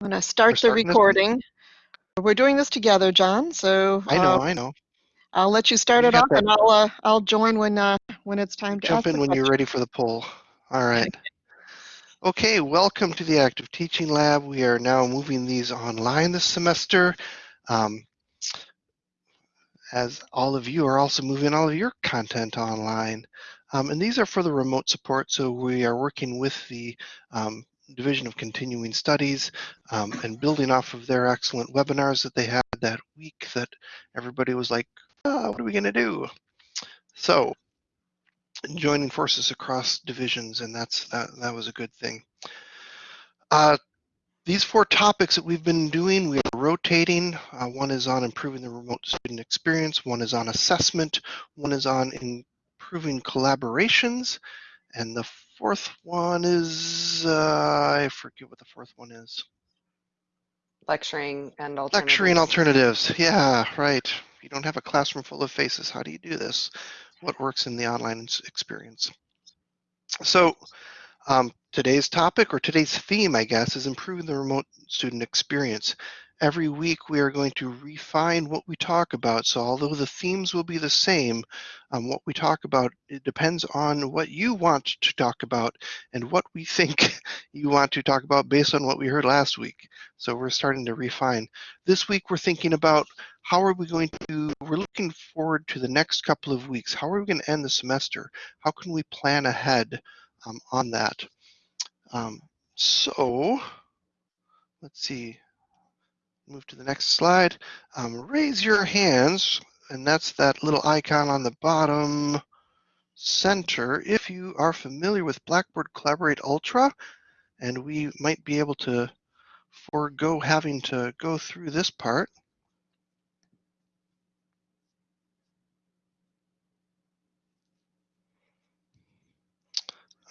I'm going to start the recording. This? We're doing this together, John. So I know, uh, I know. I'll let you start you it off, that. and I'll uh, I'll join when uh, when it's time to jump in when question. you're ready for the poll. All right. Okay, welcome to the Active Teaching Lab. We are now moving these online this semester. Um, as all of you are also moving all of your content online. Um, and these are for the remote support, so we are working with the um, Division of Continuing Studies um, and building off of their excellent webinars that they had that week that everybody was like, oh, what are we going to do? So joining forces across divisions, and that's that, that was a good thing. Uh, these four topics that we've been doing, we are rotating. Uh, one is on improving the remote student experience, one is on assessment, one is on improving collaborations, and the fourth one is, uh, I forget what the fourth one is. Lecturing and alternatives. Lecturing alternatives. Yeah, right. You don't have a classroom full of faces. How do you do this? What works in the online experience? So um, today's topic or today's theme, I guess, is improving the remote student experience every week we are going to refine what we talk about. So although the themes will be the same, um, what we talk about, it depends on what you want to talk about and what we think you want to talk about based on what we heard last week. So we're starting to refine. This week we're thinking about how are we going to, we're looking forward to the next couple of weeks. How are we going to end the semester? How can we plan ahead um, on that? Um, so let's see, move to the next slide. Um, raise your hands, and that's that little icon on the bottom center. If you are familiar with Blackboard Collaborate Ultra, and we might be able to forego having to go through this part.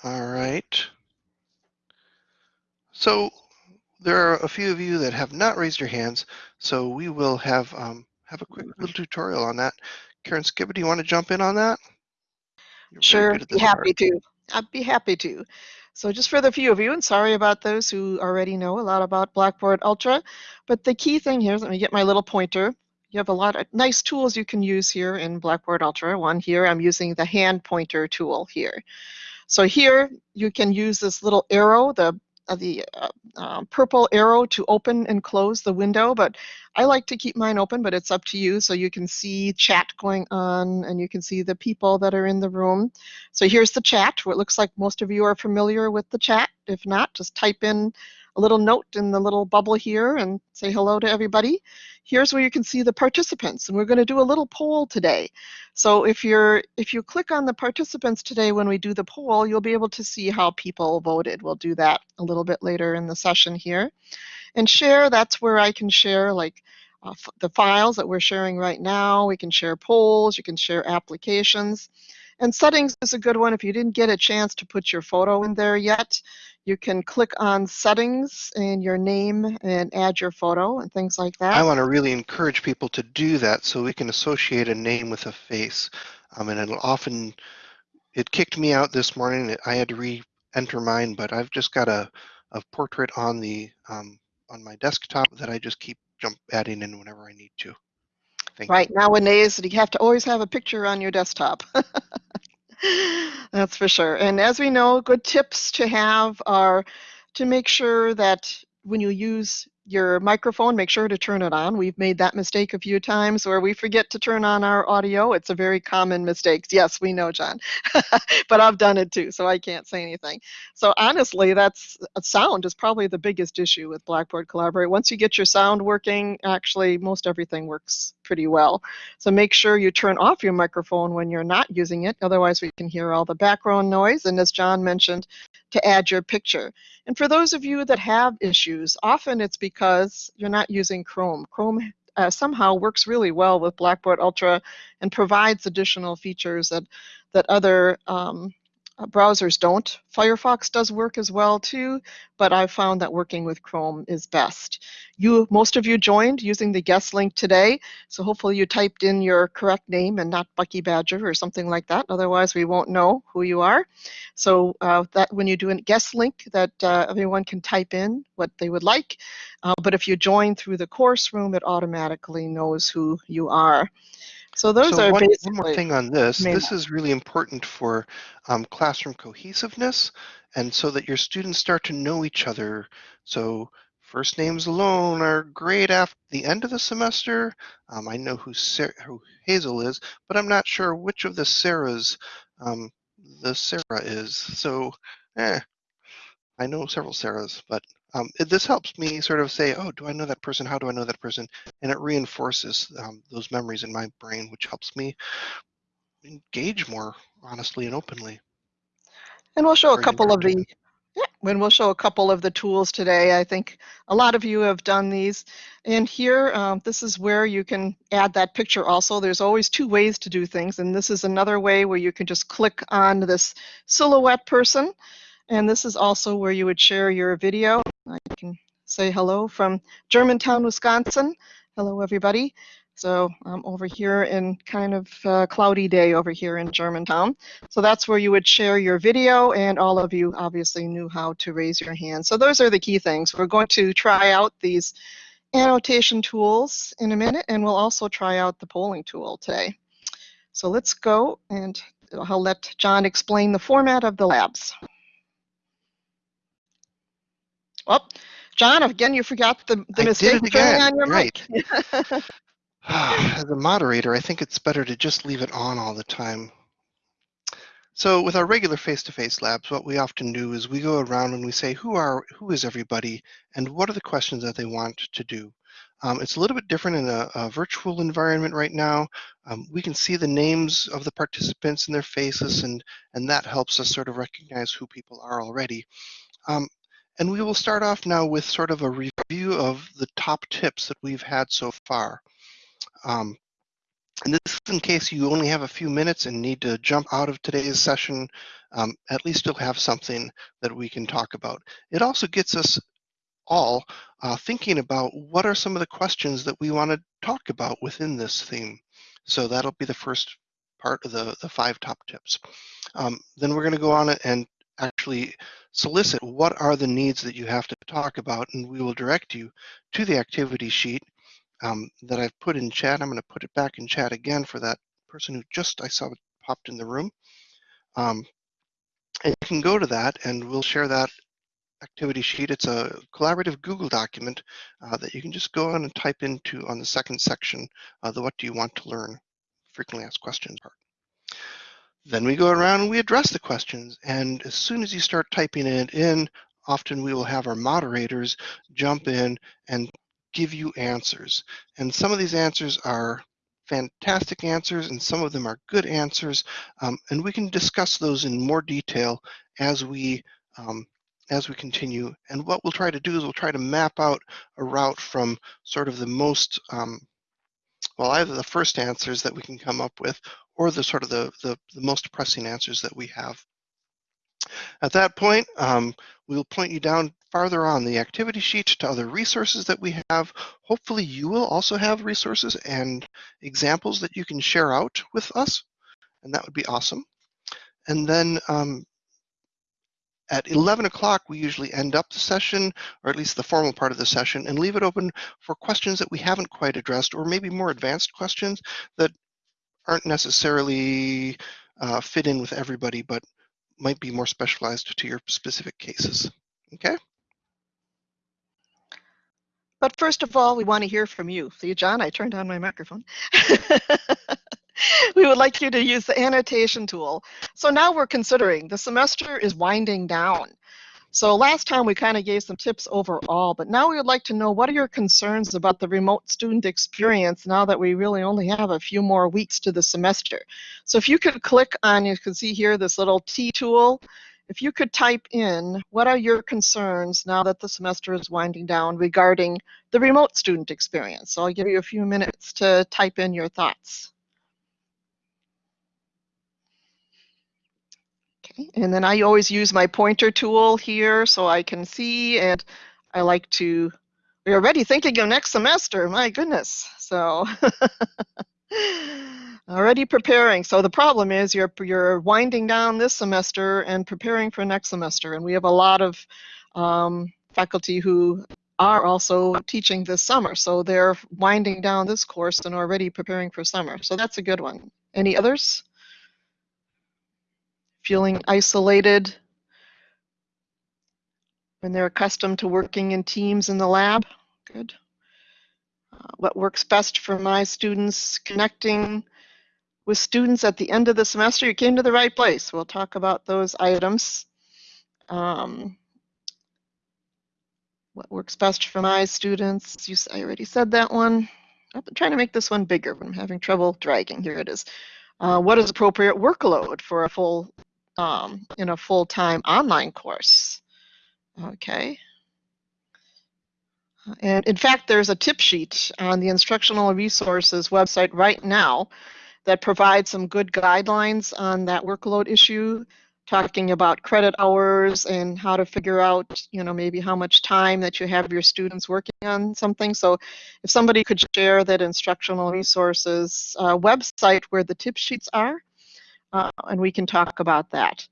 All right. So there are a few of you that have not raised your hands, so we will have um, have a quick little tutorial on that. Karen Skibba, do you want to jump in on that? You're sure, be happy part. to. I'd be happy to. So just for the few of you, and sorry about those who already know a lot about Blackboard Ultra, but the key thing here is, let me get my little pointer. You have a lot of nice tools you can use here in Blackboard Ultra. One here, I'm using the hand pointer tool here. So here you can use this little arrow, the the uh, uh, purple arrow to open and close the window, but I like to keep mine open, but it's up to you. So you can see chat going on and you can see the people that are in the room. So here's the chat. It looks like most of you are familiar with the chat. If not, just type in a little note in the little bubble here and say hello to everybody. Here's where you can see the participants, and we're going to do a little poll today. So if you're if you click on the participants today when we do the poll, you'll be able to see how people voted. We'll do that a little bit later in the session here. And share, that's where I can share like uh, the files that we're sharing right now. We can share polls, you can share applications. And settings is a good one. If you didn't get a chance to put your photo in there yet, you can click on settings and your name and add your photo and things like that. I want to really encourage people to do that so we can associate a name with a face. Um, and it'll often, it kicked me out this morning. I had to re-enter mine, but I've just got a, a portrait on the um, on my desktop that I just keep jump adding in whenever I need to. Thank right you. nowadays, you have to always have a picture on your desktop. That's for sure. And as we know, good tips to have are to make sure that when you use your microphone, make sure to turn it on. We've made that mistake a few times where we forget to turn on our audio. It's a very common mistake. Yes, we know, John, but I've done it too, so I can't say anything. So honestly, that's uh, sound is probably the biggest issue with Blackboard Collaborate. Once you get your sound working, actually most everything works pretty well. So make sure you turn off your microphone when you're not using it. Otherwise, we can hear all the background noise. And as John mentioned, to add your picture. And for those of you that have issues, often it's because you're not using Chrome. Chrome uh, somehow works really well with Blackboard Ultra and provides additional features that, that other um, browsers don't. Firefox does work as well too, but I've found that working with Chrome is best. You, most of you joined using the guest link today, so hopefully you typed in your correct name and not Bucky Badger or something like that. Otherwise, we won't know who you are. So uh, that when you do a guest link, that uh, everyone can type in what they would like. Uh, but if you join through the course room, it automatically knows who you are. So those so are one, basically. one more thing on this. main This is really important for um, classroom cohesiveness and so that your students start to know each other. So first names alone are great after the end of the semester. Um, I know who, Sarah, who Hazel is, but I'm not sure which of the Sarahs um, the Sarah is. So eh, I know several Sarahs, but um, it, this helps me sort of say, oh, do I know that person? How do I know that person? And it reinforces um, those memories in my brain, which helps me engage more honestly and openly. And we'll show a couple of the, yeah, when we'll show a couple of the tools today. I think a lot of you have done these. And here, um, this is where you can add that picture also. There's always two ways to do things. And this is another way where you can just click on this silhouette person. And this is also where you would share your video. I can say hello from Germantown, Wisconsin. Hello, everybody. So I'm over here in kind of uh, cloudy day over here in Germantown. So that's where you would share your video and all of you obviously knew how to raise your hand. So those are the key things. We're going to try out these annotation tools in a minute and we'll also try out the polling tool today. So let's go and I'll let John explain the format of the labs. Well, John, again, you forgot the, the I mistake turning on your right. mic. As a moderator, I think it's better to just leave it on all the time. So with our regular face-to-face labs, what we often do is we go around and we say, who are, who is everybody, and what are the questions that they want to do? Um, it's a little bit different in a, a virtual environment right now. Um, we can see the names of the participants and their faces, and, and that helps us sort of recognize who people are already. Um, and we will start off now with sort of a review of the top tips that we've had so far. Um, and this is in case you only have a few minutes and need to jump out of today's session, um, at least you'll have something that we can talk about. It also gets us all uh, thinking about what are some of the questions that we want to talk about within this theme. So that'll be the first part of the, the five top tips. Um, then we're going to go on and actually solicit what are the needs that you have to talk about, and we will direct you to the activity sheet um, that I've put in chat. I'm going to put it back in chat again for that person who just I saw popped in the room. Um, and you can go to that and we'll share that activity sheet. It's a collaborative Google document uh, that you can just go on and type into on the second section, uh, the what do you want to learn frequently asked questions part. Then we go around and we address the questions. And as soon as you start typing it in, often we will have our moderators jump in and give you answers. And some of these answers are fantastic answers and some of them are good answers. Um, and we can discuss those in more detail as we um, as we continue. And what we'll try to do is we'll try to map out a route from sort of the most, um, well, either the first answers that we can come up with or the sort of the, the, the most pressing answers that we have. At that point, um, we'll point you down farther on the activity sheet to other resources that we have. Hopefully you will also have resources and examples that you can share out with us, and that would be awesome. And then um, at 11 o'clock, we usually end up the session, or at least the formal part of the session, and leave it open for questions that we haven't quite addressed, or maybe more advanced questions that aren't necessarily uh, fit in with everybody, but might be more specialized to your specific cases. Okay? But first of all, we want to hear from you. See, John, I turned on my microphone. we would like you to use the annotation tool. So now we're considering the semester is winding down. So last time we kind of gave some tips overall, but now we would like to know what are your concerns about the remote student experience now that we really only have a few more weeks to the semester. So if you could click on, you can see here this little T tool, if you could type in what are your concerns now that the semester is winding down regarding the remote student experience. So I'll give you a few minutes to type in your thoughts. And then I always use my pointer tool here so I can see and I like to, we're already thinking of next semester, my goodness. So already preparing. So the problem is you're, you're winding down this semester and preparing for next semester. And we have a lot of um, faculty who are also teaching this summer. So they're winding down this course and already preparing for summer. So that's a good one. Any others? Feeling isolated when they're accustomed to working in teams in the lab? Good. Uh, what works best for my students connecting with students at the end of the semester? You came to the right place. We'll talk about those items. Um, what works best for my students? You, I already said that one. I'm trying to make this one bigger, I'm having trouble dragging. Here it is. Uh, what is appropriate workload for a full um, in a full-time online course? Okay. And in fact, there's a tip sheet on the instructional resources website right now that provides some good guidelines on that workload issue talking about credit hours and how to figure out, you know, maybe how much time that you have your students working on something. So if somebody could share that instructional resources uh, website where the tip sheets are, uh, and we can talk about that.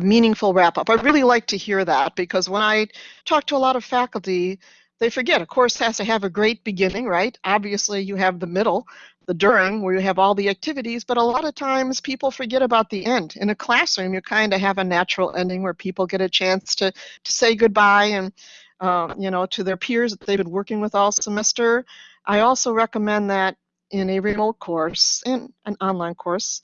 Meaningful wrap up. I really like to hear that because when I talk to a lot of faculty, they forget a course has to have a great beginning, right? Obviously, you have the middle, the during, where you have all the activities, but a lot of times people forget about the end. In a classroom, you kind of have a natural ending where people get a chance to, to say goodbye and, um, you know, to their peers that they've been working with all semester. I also recommend that in a remote course, in an online course,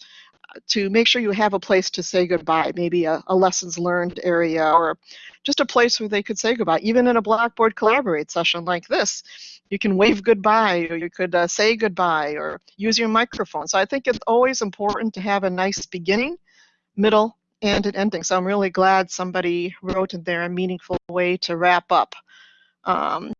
to make sure you have a place to say goodbye, maybe a, a, lessons learned area or just a place where they could say goodbye. Even in a Blackboard Collaborate session like this, you can wave goodbye or you could uh, say goodbye or use your microphone. So I think it's always important to have a nice beginning, middle, and an ending. So I'm really glad somebody wrote in there a meaningful way to wrap up. Um,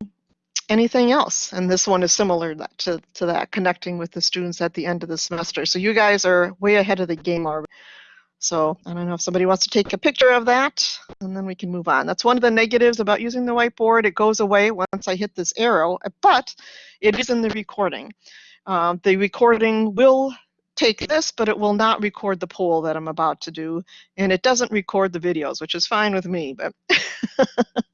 anything else. And this one is similar to, to that, connecting with the students at the end of the semester. So you guys are way ahead of the game already. So I don't know if somebody wants to take a picture of that, and then we can move on. That's one of the negatives about using the whiteboard. It goes away once I hit this arrow, but it is in the recording. Um, the recording will take this, but it will not record the poll that I'm about to do, and it doesn't record the videos, which is fine with me, but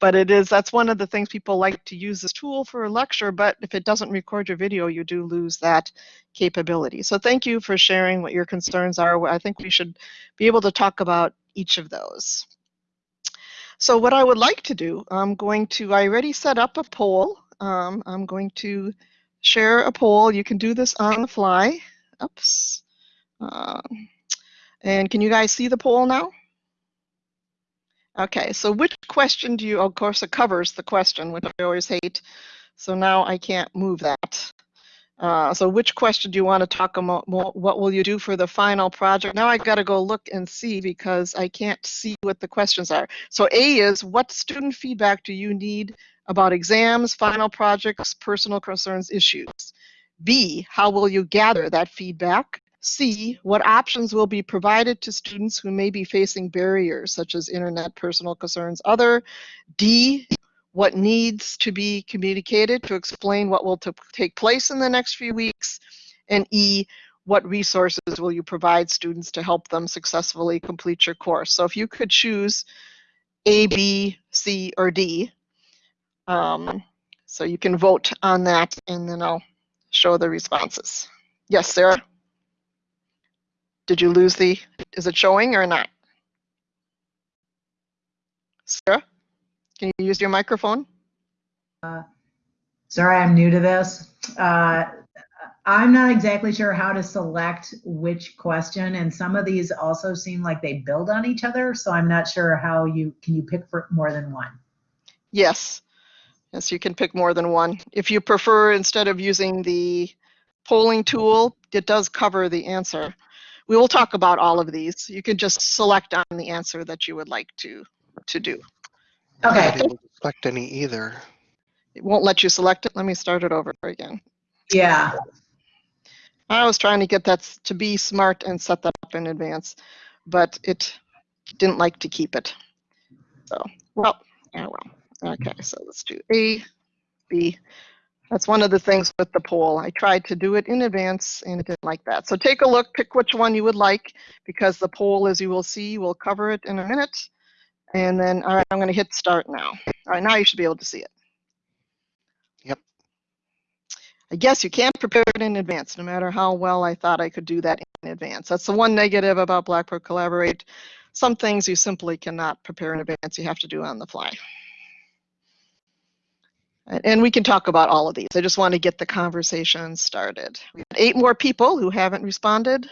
but it is that's one of the things people like to use this tool for a lecture but if it doesn't record your video you do lose that capability. So thank you for sharing what your concerns are. I think we should be able to talk about each of those. So what i would like to do i'm going to i already set up a poll. Um, i'm going to share a poll. You can do this on the fly. Oops. Uh, and can you guys see the poll now Okay, so which question do you, of course it covers the question, which I always hate. So now I can't move that. Uh, so which question do you want to talk about? What will you do for the final project? Now I've got to go look and see because I can't see what the questions are. So A is, what student feedback do you need about exams, final projects, personal concerns, issues? B, how will you gather that feedback? C, what options will be provided to students who may be facing barriers such as internet, personal concerns, other? D, what needs to be communicated to explain what will take place in the next few weeks? And E, what resources will you provide students to help them successfully complete your course? So if you could choose A, B, C, or D, um, so you can vote on that and then I'll show the responses. Yes, Sarah? Did you lose the, is it showing or not? Sarah, can you use your microphone? Uh, sorry, I'm new to this. Uh, I'm not exactly sure how to select which question, and some of these also seem like they build on each other, so I'm not sure how you, can you pick for more than one? Yes. Yes, you can pick more than one. If you prefer, instead of using the polling tool, it does cover the answer. We will talk about all of these. You can just select on the answer that you would like to, to do. Okay. I didn't select any either. It won't let you select it. Let me start it over again. Yeah. I was trying to get that to be smart and set that up in advance. but it didn't like to keep it. So, well, yeah, well. Okay, so let's do A, B. That's one of the things with the poll. I tried to do it in advance and it didn't like that. So take a look, pick which one you would like because the poll, as you will see, will cover it in a minute. And then, all right, I'm going to hit start now. All right, now you should be able to see it. Yep. I guess you can't prepare it in advance, no matter how well I thought I could do that in advance. That's the one negative about Blackboard Collaborate. Some things you simply cannot prepare in advance. You have to do on the fly. And we can talk about all of these. I just want to get the conversation started. We have eight more people who haven't responded.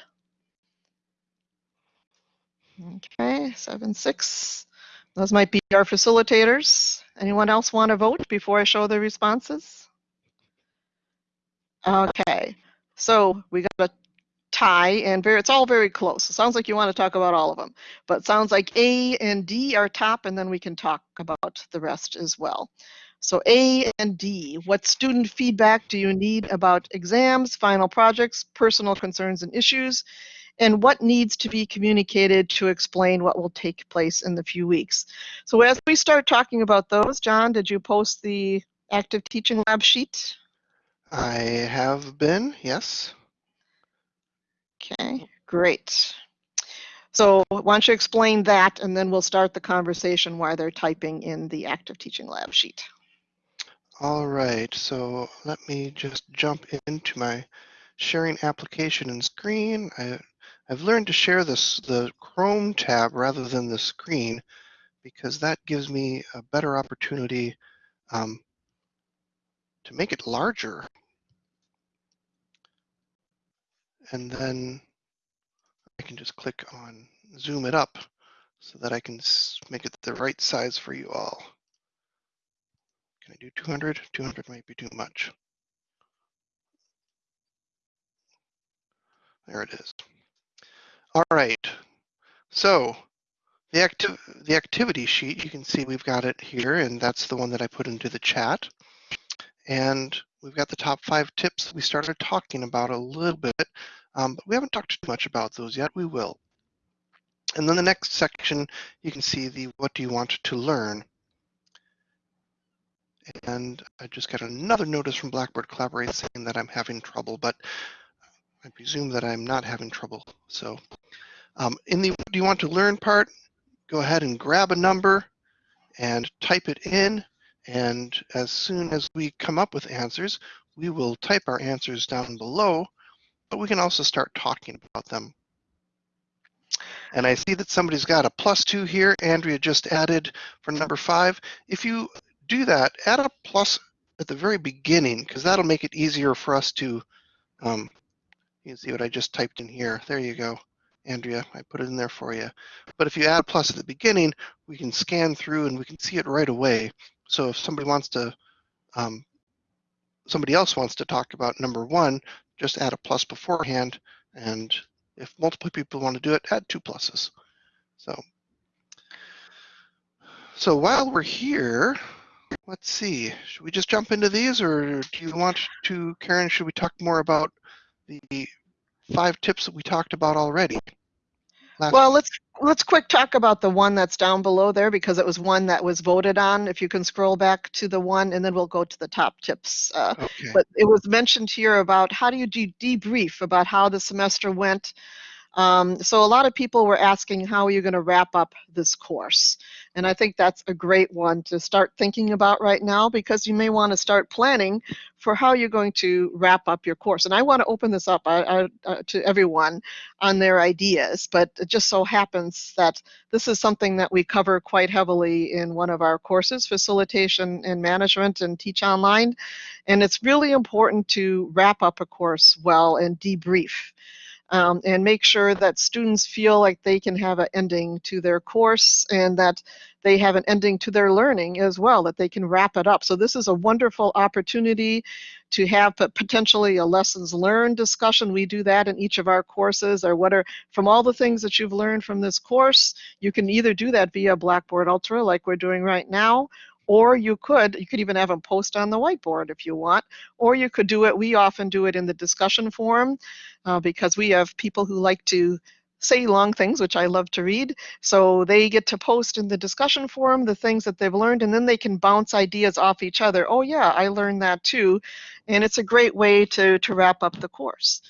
Okay, seven, six. Those might be our facilitators. Anyone else want to vote before I show the responses? Okay, so we got a tie and very, it's all very close. It sounds like you want to talk about all of them, but sounds like A and D are top and then we can talk about the rest as well. So A and D, what student feedback do you need about exams, final projects, personal concerns and issues, and what needs to be communicated to explain what will take place in the few weeks. So as we start talking about those, John, did you post the active teaching lab sheet? I have been, yes. Okay, great. So why don't you explain that and then we'll start the conversation while they're typing in the active teaching lab sheet. All right, so let me just jump into my sharing application and screen. I, I've learned to share this the Chrome tab rather than the screen because that gives me a better opportunity um, to make it larger. And then I can just click on zoom it up so that I can make it the right size for you all. Can I do 200? 200 might be too much. There it is. All right. So the, acti the activity sheet, you can see we've got it here, and that's the one that I put into the chat. And we've got the top five tips we started talking about a little bit, um, but we haven't talked too much about those yet. We will. And then the next section, you can see the what do you want to learn. And I just got another notice from Blackboard Collaborate saying that I'm having trouble, but I presume that I'm not having trouble. So um, in the do you want to learn part, go ahead and grab a number and type it in. And as soon as we come up with answers, we will type our answers down below, but we can also start talking about them. And I see that somebody's got a plus two here. Andrea just added for number five. If you do that, add a plus at the very beginning, because that'll make it easier for us to, um, you can see what I just typed in here. There you go, Andrea, I put it in there for you. But if you add plus at the beginning, we can scan through and we can see it right away. So if somebody wants to, um, somebody else wants to talk about number one, just add a plus beforehand. And if multiple people want to do it, add two pluses. So, so while we're here, let's see, should we just jump into these or do you want to, Karen, should we talk more about the five tips that we talked about already? Last well, let's let's quick talk about the one that's down below there because it was one that was voted on. If you can scroll back to the one, and then we'll go to the top tips. Uh, okay. But it was mentioned here about how do you de debrief about how the semester went. Um, so a lot of people were asking how are you going to wrap up this course? And I think that's a great one to start thinking about right now because you may want to start planning for how you're going to wrap up your course. And I want to open this up uh, uh, to everyone on their ideas, but it just so happens that this is something that we cover quite heavily in one of our courses, Facilitation and Management and Teach Online. And it's really important to wrap up a course well and debrief um, and make sure that students feel like they can have an ending to their course and that they have an ending to their learning as well, that they can wrap it up. So this is a wonderful opportunity to have potentially a lessons learned discussion. We do that in each of our courses or what are, from all the things that you've learned from this course, you can either do that via Blackboard Ultra like we're doing right now, or you could you could even have them post on the whiteboard if you want or you could do it we often do it in the discussion forum uh, because we have people who like to say long things, which I love to read. So they get to post in the discussion forum the things that they've learned, and then they can bounce ideas off each other. Oh yeah, I learned that too. And it's a great way to, to wrap up the course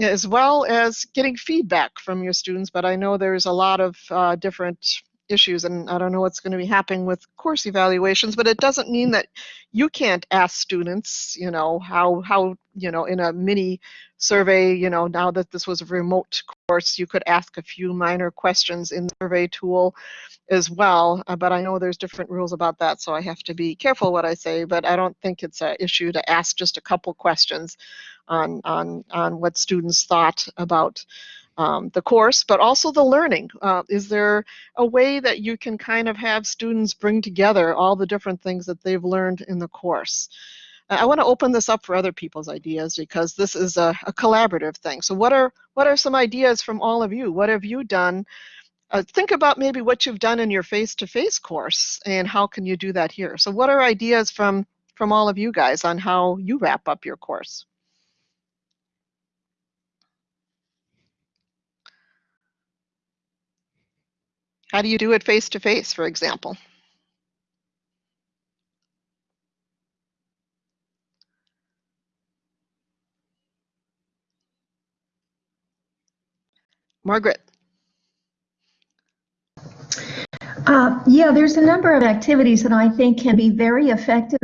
as well as getting feedback from your students. But I know there's a lot of uh, different issues and I don't know what's going to be happening with course evaluations, but it doesn't mean that you can't ask students, you know, how, how, you know, in a mini survey, you know, now that this was a remote course, you could ask a few minor questions in the survey tool as well. Uh, but I know there's different rules about that, so I have to be careful what I say, but I don't think it's an issue to ask just a couple questions on, on, on what students thought about um, the course, but also the learning. Uh, is there a way that you can kind of have students bring together all the different things that they've learned in the course? I want to open this up for other people's ideas because this is a, a, collaborative thing. So what are what are some ideas from all of you? What have you done? Uh, think about maybe what you've done in your face-to-face -face course and how can you do that here? So what are ideas from from all of you guys on how you wrap up your course? How do you do it face to face, for example? Margaret. Uh, yeah, there's a number of activities that I think can be very effective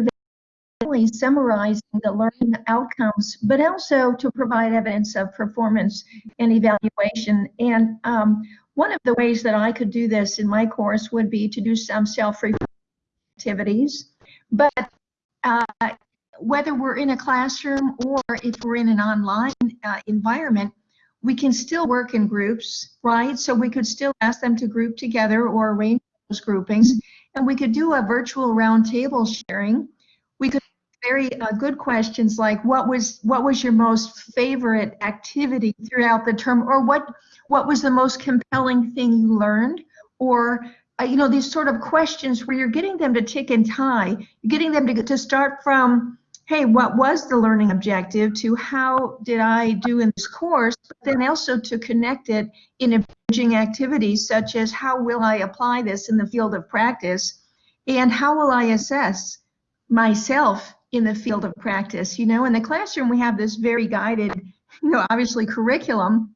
in summarizing the learning outcomes, but also to provide evidence of performance and evaluation. And um, one of the ways that I could do this in my course would be to do some self activities. But uh, whether we're in a classroom or if we're in an online uh, environment, we can still work in groups, right? So we could still ask them to group together or arrange those groupings. And we could do a virtual roundtable sharing. Very uh, good questions like what was what was your most favorite activity throughout the term or what what was the most compelling thing you learned? Or uh, you know these sort of questions where you're getting them to tick and tie getting them to, to start from hey what was the learning objective to how did i do in this course but then also to connect it in emerging activities such as how will i apply this in the field of practice and how will i assess myself in the field of practice. You know, in the classroom, we have this very guided, you know, obviously curriculum.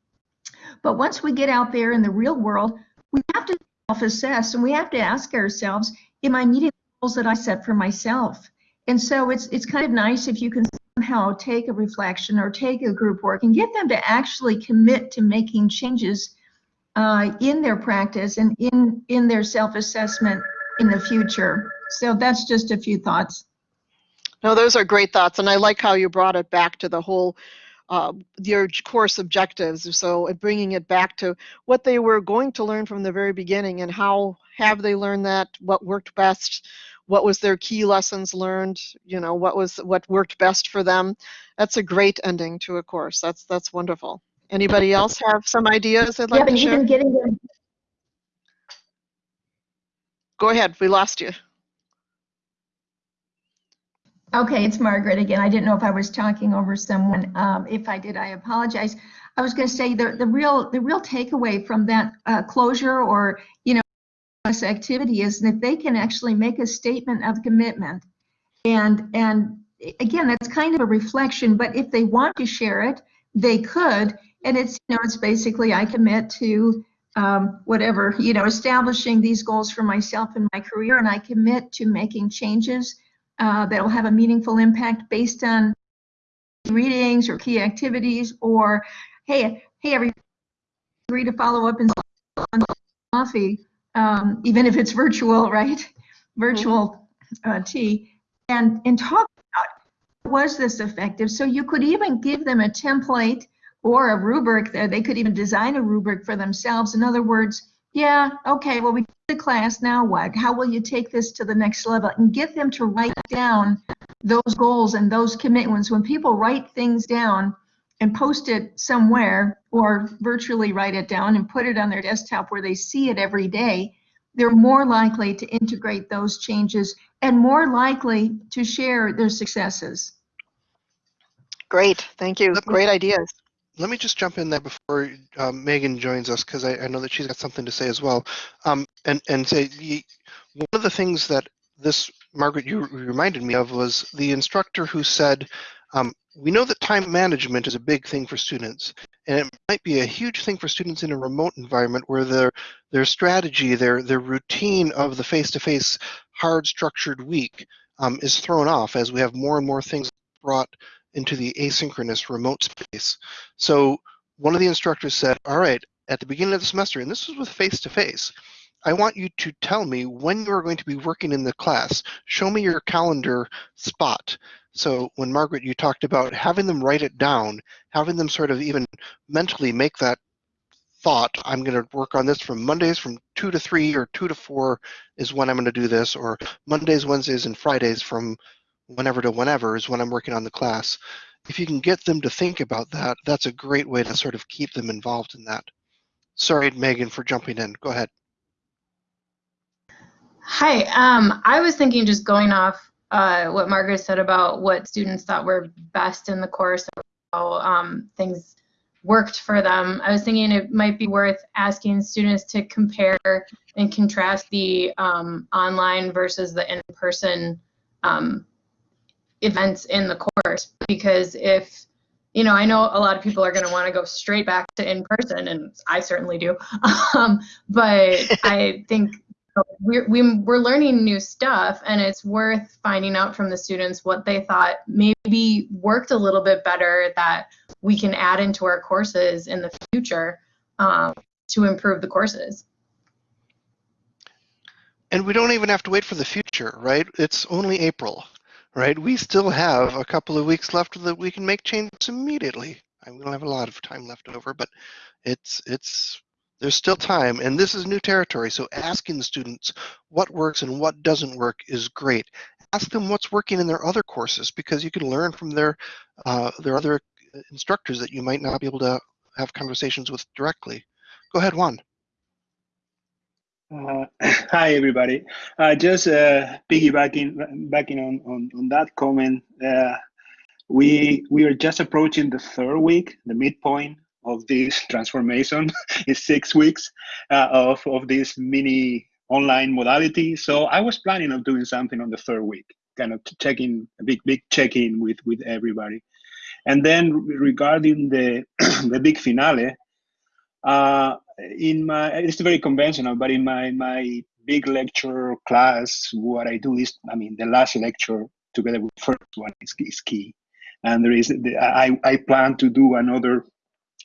But once we get out there in the real world, we have to self-assess and we have to ask ourselves, am I meeting the goals that I set for myself? And so it's it's kind of nice if you can somehow take a reflection or take a group work and get them to actually commit to making changes uh, in their practice and in in their self-assessment in the future. So that's just a few thoughts. No, those are great thoughts, and I like how you brought it back to the whole uh, your course objectives. So bringing it back to what they were going to learn from the very beginning, and how have they learned that? What worked best? What was their key lessons learned? You know, what was what worked best for them? That's a great ending to a course. That's that's wonderful. Anybody else have some ideas they'd like yeah, to share? Even getting them. Go ahead. We lost you. Okay, it's Margaret again. I didn't know if I was talking over someone. Um, if I did, I apologize. I was going to say the the real the real takeaway from that uh, closure or you know this activity is that they can actually make a statement of commitment, and and again that's kind of a reflection. But if they want to share it, they could, and it's you know it's basically I commit to um, whatever you know establishing these goals for myself and my career, and I commit to making changes uh, that will have a meaningful impact based on readings or key activities or hey hey everybody agree to follow up in coffee um, even if it's virtual right? Virtual uh, tea and and talk about was this effective. So you could even give them a template or a rubric that they could even design a rubric for themselves. In other words yeah, okay, well, we the class, now what? How will you take this to the next level? And get them to write down those goals and those commitments. When people write things down and post it somewhere or virtually write it down and put it on their desktop where they see it every day, they're more likely to integrate those changes and more likely to share their successes. Great, thank you. Great ideas. Let me just jump in there before um, Megan joins us because I, I, know that she's got something to say as well. Um, and and say one of the things that this Margaret you reminded me of was the instructor who said, um, "We know that time management is a big thing for students, and it might be a huge thing for students in a remote environment where their their strategy, their their routine of the face-to-face hard structured week um, is thrown off as we have more and more things brought into the asynchronous remote space. So one of the instructors said, all right, at the beginning of the semester, and this was with face-to-face, -face, I want you to tell me when you're going to be working in the class. Show me your calendar spot. So when Margaret, you talked about having them write it down, having them sort of even mentally make that thought, I'm going to work on this from Mondays from 2 to 3 or 2 to 4 is when I'm going to do this, or Mondays, Wednesdays, and Fridays from whenever to whenever is when I'm working on the class. If you can get them to think about that, that's a great way to sort of keep them involved in that. Sorry, Megan, for jumping in. Go ahead. Hi, um, I was thinking just going off uh, what Margaret said about what students thought were best in the course, how um, things worked for them. I was thinking it might be worth asking students to compare and contrast the um, online versus the in-person um, events in the course because if you know i know a lot of people are going to want to go straight back to in person and i certainly do um, but i think we're, we're learning new stuff and it's worth finding out from the students what they thought maybe worked a little bit better that we can add into our courses in the future um, to improve the courses. And we don't even have to wait for the future right? It's only april right? We still have a couple of weeks left that we can make changes immediately. I mean, we don't have a lot of time left over, but it's it's there's still time, and this is new territory. So asking the students what works and what doesn't work is great. Ask them what's working in their other courses because you can learn from their uh, their other instructors that you might not be able to have conversations with directly. Go ahead, Juan. Uh, hi, everybody. Uh, just uh, piggybacking backing on, on, on that comment, uh, we we are just approaching the third week, the midpoint of this transformation. it's six weeks uh, of, of this mini online modality. So I was planning on doing something on the third week, kind of checking a big, big check-in with, with everybody. And then regarding the, the big finale, uh, in my it's very conventional but in my my big lecture class what i do is i mean the last lecture together with first one is, is key. And there is the, i i plan to do another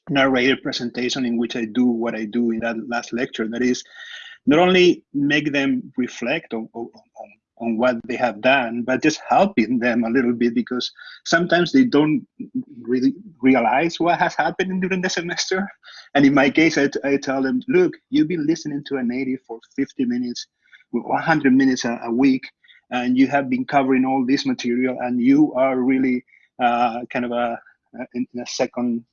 narrated presentation in which i do what i do in that last lecture. That is not only make them reflect on, on, on what they have done, but just helping them a little bit because sometimes they don't really realize what has happened during the semester. And in my case, I, I tell them, look, you've been listening to a native for 50 minutes, 100 minutes a, a week, and you have been covering all this material, and you are really uh, kind of a, in a second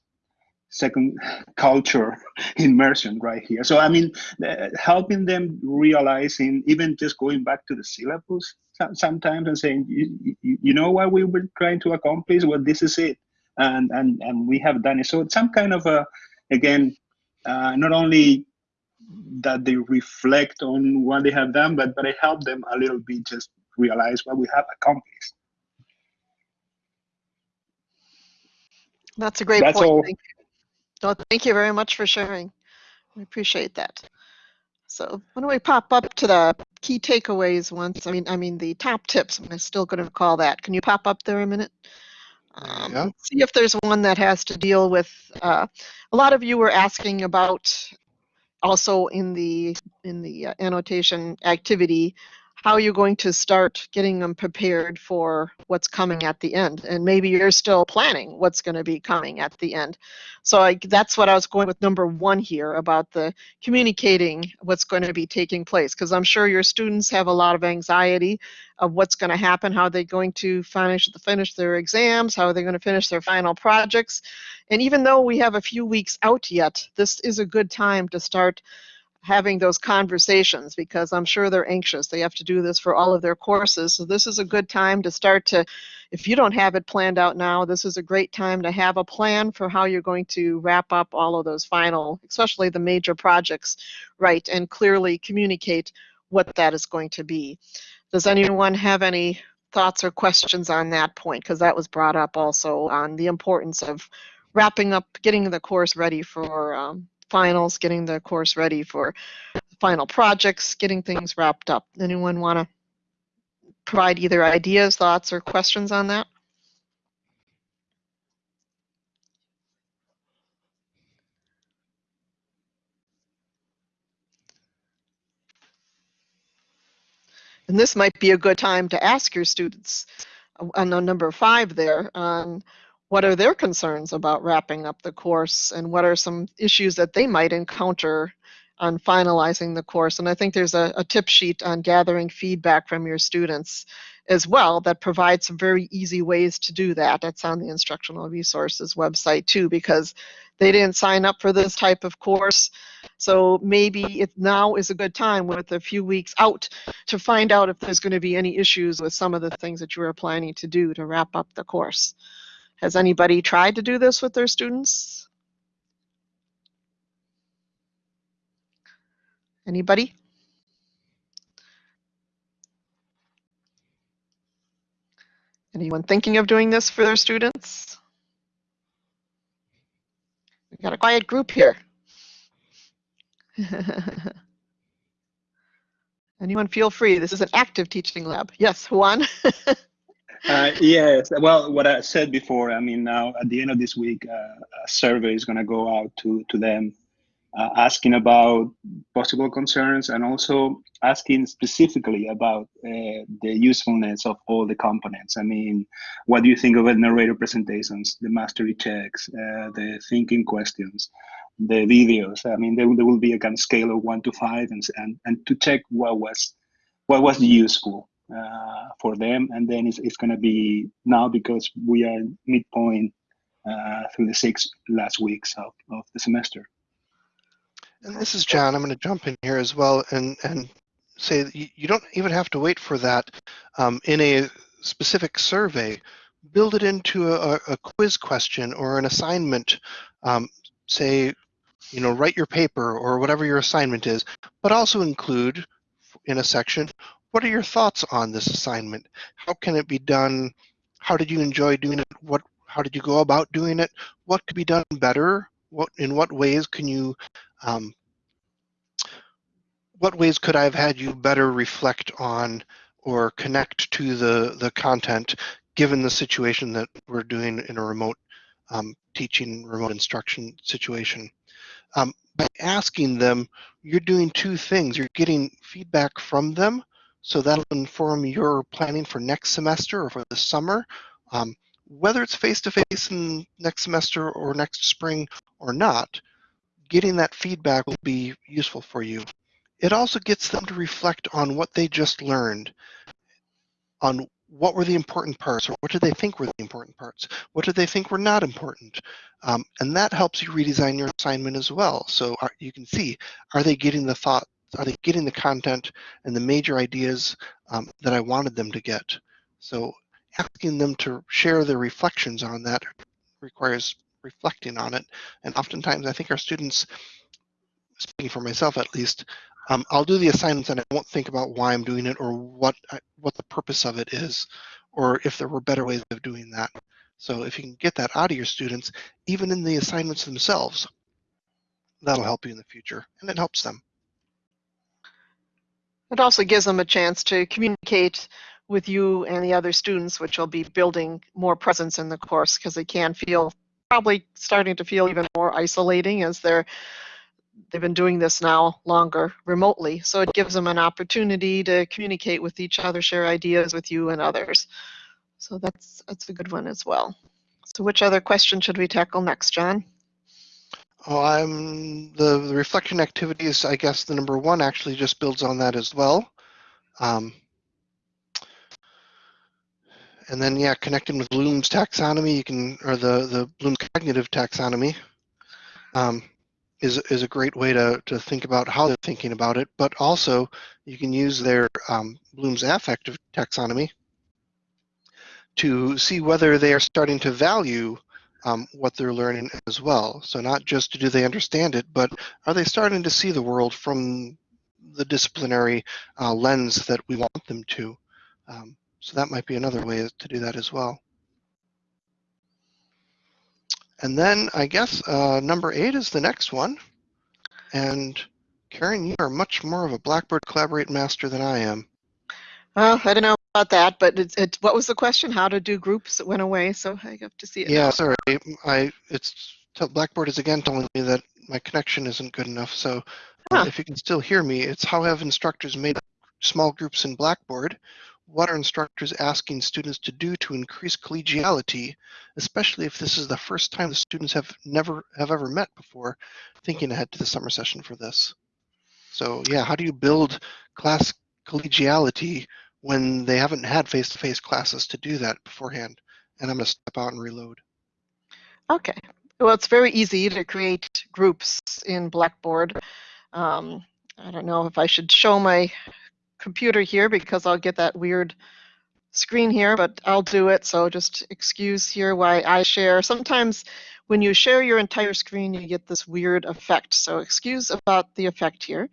second culture immersion right here. So I mean, uh, helping them realizing, even just going back to the syllabus sometimes and saying, you, you, you know what we were trying to accomplish? Well, this is it, and and and we have done it. So it's some kind of a, again, uh, not only that they reflect on what they have done, but but I help them a little bit just realize what we have accomplished. That's a great That's point. All. Thank you. No, thank you very much for sharing. We appreciate that. So why don't we pop up to the key takeaways once? I mean, I mean the top tips. I'm still going to call that. Can you pop up there a minute? Um, yeah. See if there's one that has to deal with. Uh, a lot of you were asking about also in the in the uh, annotation activity how are you're going to start getting them prepared for what's coming at the end. And maybe you're still planning what's going to be coming at the end. So I, that's what I was going with number one here about the communicating what's going to be taking place. Because I'm sure your students have a lot of anxiety of what's going to happen, how they're going to finish, finish their exams, how are they're going to finish their final projects. And even though we have a few weeks out yet, this is a good time to start having those conversations because I'm sure they're anxious. They have to do this for all of their courses. So this is a good time to start to if you don't have it planned out now, this is a great time to have a plan for how you're going to wrap up all of those final, especially the major projects, right, and clearly communicate what that is going to be. Does anyone have any thoughts or questions on that point? Because that was brought up also on the importance of wrapping up, getting the course ready for um, finals, getting the course ready for final projects, getting things wrapped up. Anyone want to provide either ideas, thoughts, or questions on that? And this might be a good time to ask your students uh, on number five there on what are their concerns about wrapping up the course and what are some issues that they might encounter on finalizing the course. And I think there's a, a tip sheet on gathering feedback from your students as well that provides some very easy ways to do that. That's on the instructional resources website too, because they didn't sign up for this type of course. So maybe it now is a good time with a few weeks out to find out if there's going to be any issues with some of the things that you are planning to do to wrap up the course. Has anybody tried to do this with their students? Anybody? Anyone thinking of doing this for their students? We've got a quiet group here. Anyone feel free. This is an active teaching lab. Yes, Juan? uh, yes, well, what I said before, I mean, now at the end of this week, uh, a survey is going to go out to, to them uh, asking about possible concerns and also asking specifically about uh, the usefulness of all the components. I mean, what do you think of the narrator presentations, the mastery checks, uh, the thinking questions, the videos? I mean, there, there will be a kind of scale of one to five and, and, and to check what was, what was useful uh, for them. And then it's, it's going to be now because we are midpoint uh, through the six last weeks of, of the semester. And this is John. I'm going to jump in here as well and, and say you don't even have to wait for that um, in a specific survey. Build it into a, a quiz question or an assignment. Um, say, you know, write your paper or whatever your assignment is, but also include in a section, what are your thoughts on this assignment? How can it be done? How did you enjoy doing it? What, how did you go about doing it? What could be done better? What, in what ways can you um, what ways could I have had you better reflect on or connect to the, the content given the situation that we're doing in a remote um, teaching, remote instruction situation? Um, by asking them, you're doing two things. You're getting feedback from them, so that'll inform your planning for next semester or for the summer. Um, whether it's face-to-face -face in next semester or next spring or not, getting that feedback will be useful for you. It also gets them to reflect on what they just learned, on what were the important parts, or what did they think were the important parts? What did they think were not important? Um, and that helps you redesign your assignment as well. So are, you can see, are they getting the thought, are they getting the content and the major ideas um, that I wanted them to get? So asking them to share their reflections on that requires reflecting on it. And oftentimes I think our students, speaking for myself at least, um, I'll do the assignments and I won't think about why I'm doing it or what I, what the purpose of it is, or if there were better ways of doing that. So if you can get that out of your students, even in the assignments themselves, that'll help you in the future and it helps them. It also gives them a chance to communicate with you and the other students, which will be building more presence in the course because they can feel probably starting to feel even more isolating as they're they've been doing this now longer remotely. So it gives them an opportunity to communicate with each other, share ideas with you and others. So that's that's a good one as well. So which other question should we tackle next, John? Oh, I'm the, the reflection activities. I guess the number one actually just builds on that as well. Um, and then yeah, connecting with Bloom's taxonomy, you can or the the Bloom's cognitive taxonomy um, is is a great way to to think about how they're thinking about it. But also, you can use their um, Bloom's affective taxonomy to see whether they are starting to value um, what they're learning as well. So not just do they understand it, but are they starting to see the world from the disciplinary uh, lens that we want them to? Um, so that might be another way to do that as well. And then I guess uh, number eight is the next one. And Karen, you are much more of a Blackboard Collaborate master than I am. Well, I don't know about that, but it's, it, what was the question? How to do groups? It went away, so I have to see it. Yeah, now. sorry. I it's Blackboard is again telling me that my connection isn't good enough. So uh, Huh. if you can still hear me, it's how have instructors made small groups in Blackboard? What are instructors asking students to do to increase collegiality, especially if this is the first time the students have never have ever met before, thinking ahead to the summer session for this. So yeah, how do you build class collegiality when they haven't had face-to-face classes to do that beforehand? And I'm gonna step out and reload. Okay. Well, it's very easy to create groups in Blackboard. Um, I don't know if I should show my computer here because I'll get that weird screen here, but I'll do it. So just excuse here why I share. Sometimes when you share your entire screen, you get this weird effect. So excuse about the effect here.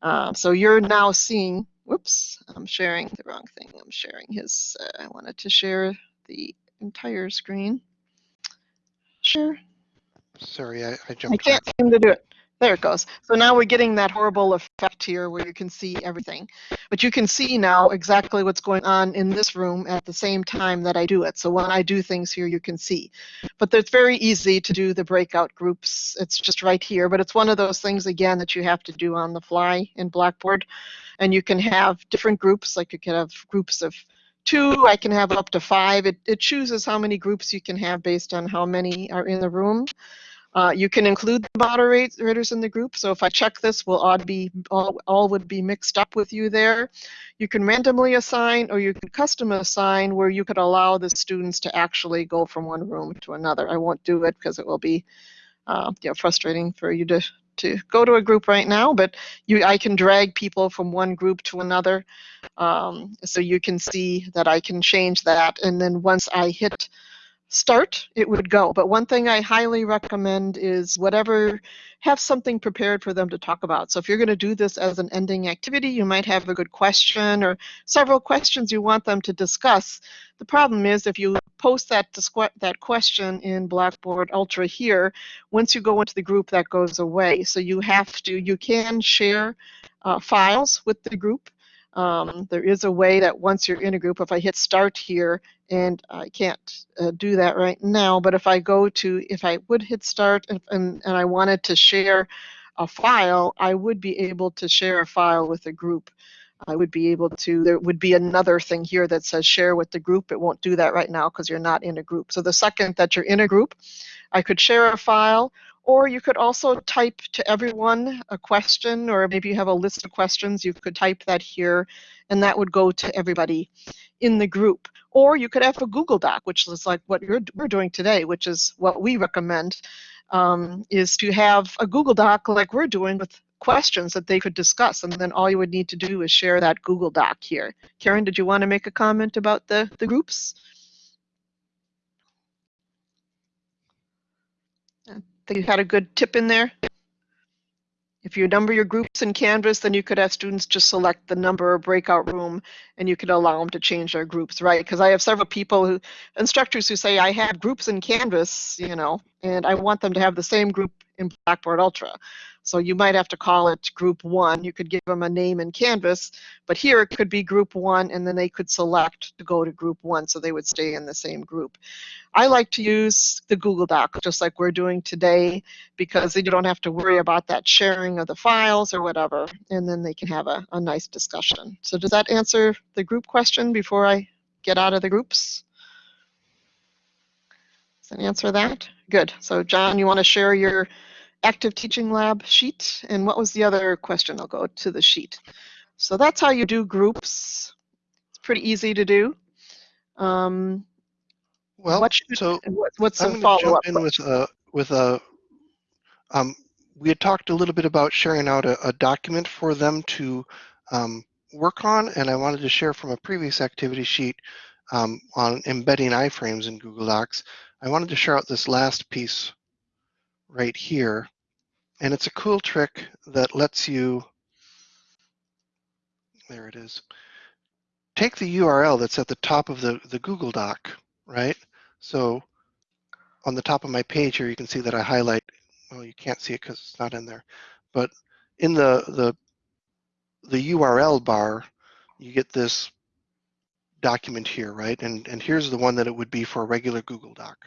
Uh, so you're now seeing, whoops, I'm sharing the wrong thing. I'm sharing his, uh, I wanted to share the entire screen. Share. Sorry, I, I I can't back. seem to do it. There it goes. So now we're getting that horrible effect here where you can see everything. But you can see now exactly what's going on in this room at the same time that I do it. So when I do things here, you can see. But it's very easy to do the breakout groups. It's just right here. But it's one of those things, again, that you have to do on the fly in Blackboard. And you can have different groups, like you can have groups of two, I can have up to five. It, it chooses how many groups you can have based on how many are in the room. Uh, you can include the moderators in the group. So if I check this, will all be all, all would be mixed up with you there. You can randomly assign or you can custom assign where you could allow the students to actually go from one room to another. I won't do it because it will be uh, you know, frustrating for you to to go to a group right now, but you I can drag people from one group to another. Um, so you can see that I can change that. And then once I hit start, it would go. But one thing I highly recommend is whatever, have something prepared for them to talk about. So if you're going to do this as an ending activity, you might have a good question or several questions you want them to discuss. The problem is if you post that that question in Blackboard Ultra here, once you go into the group, that goes away. So you have to, you can share uh, files with the group. Um, there is a way that once you're in a group, if I hit start here, and I can't uh, do that right now, but if I go to, if I would hit start and, and, and I wanted to share a file, I would be able to share a file with a group. I would be able to, there would be another thing here that says share with the group. It won't do that right now because you're not in a group. So the second that you're in a group, I could share a file or you could also type to everyone a question, or maybe you have a list of questions, you could type that here, and that would go to everybody in the group. Or you could have a Google Doc, which is like what we're doing today, which is what we recommend, um, is to have a Google Doc like we're doing with questions that they could discuss, and then all you would need to do is share that Google Doc here. Karen, did you want to make a comment about the, the groups? Think you had a good tip in there. If you number your groups in Canvas, then you could have students just select the number breakout room and you could allow them to change their groups, right? Because I have several people who, instructors who say, I have groups in Canvas, you know, and I want them to have the same group in Blackboard Ultra. So you might have to call it group one. You could give them a name in Canvas, but here it could be group one and then they could select to go to group one so they would stay in the same group. I like to use the Google Doc just like we're doing today because then you don't have to worry about that sharing of the files or whatever and then they can have a, a nice discussion. So does that answer the group question before I get out of the groups? Does that answer that? Good. So John, you want to share your active teaching lab sheet. And what was the other question? I'll go to the sheet. So that's how you do groups. It's pretty easy to do. Um, well, what should, so what, what's I'm the going to follow-up? jump in with a with a. Um, we had talked a little bit about sharing out a, a document for them to um, work on, and I wanted to share from a previous activity sheet um, on embedding iframes in Google Docs, I wanted to share out this last piece right here. And it's a cool trick that lets you, there it is, take the URL that's at the top of the, the Google Doc, right? So on the top of my page here, you can see that I highlight, well, you can't see it because it's not in there, but in the, the, the URL bar, you get this document here, right? And, and here's the one that it would be for a regular Google Doc.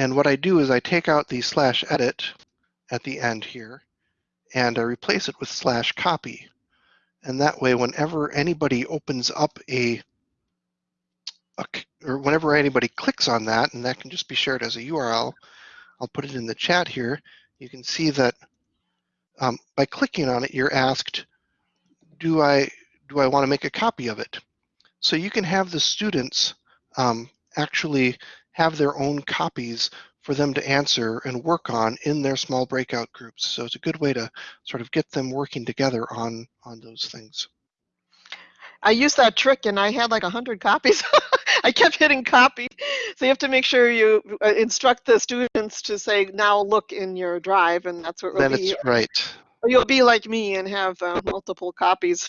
And what I do is I take out the slash edit at the end here, and I replace it with slash copy. And that way, whenever anybody opens up a, a, or whenever anybody clicks on that, and that can just be shared as a URL, I'll put it in the chat here. You can see that um, by clicking on it, you're asked, do I, do I want to make a copy of it? So you can have the students um, actually have their own copies for them to answer and work on in their small breakout groups. So it's a good way to sort of get them working together on, on those things. I used that trick and I had like a hundred copies. I kept hitting copy. So you have to make sure you uh, instruct the students to say, now look in your drive and that's what Then will be. it's right. Or you'll be like me and have uh, multiple copies.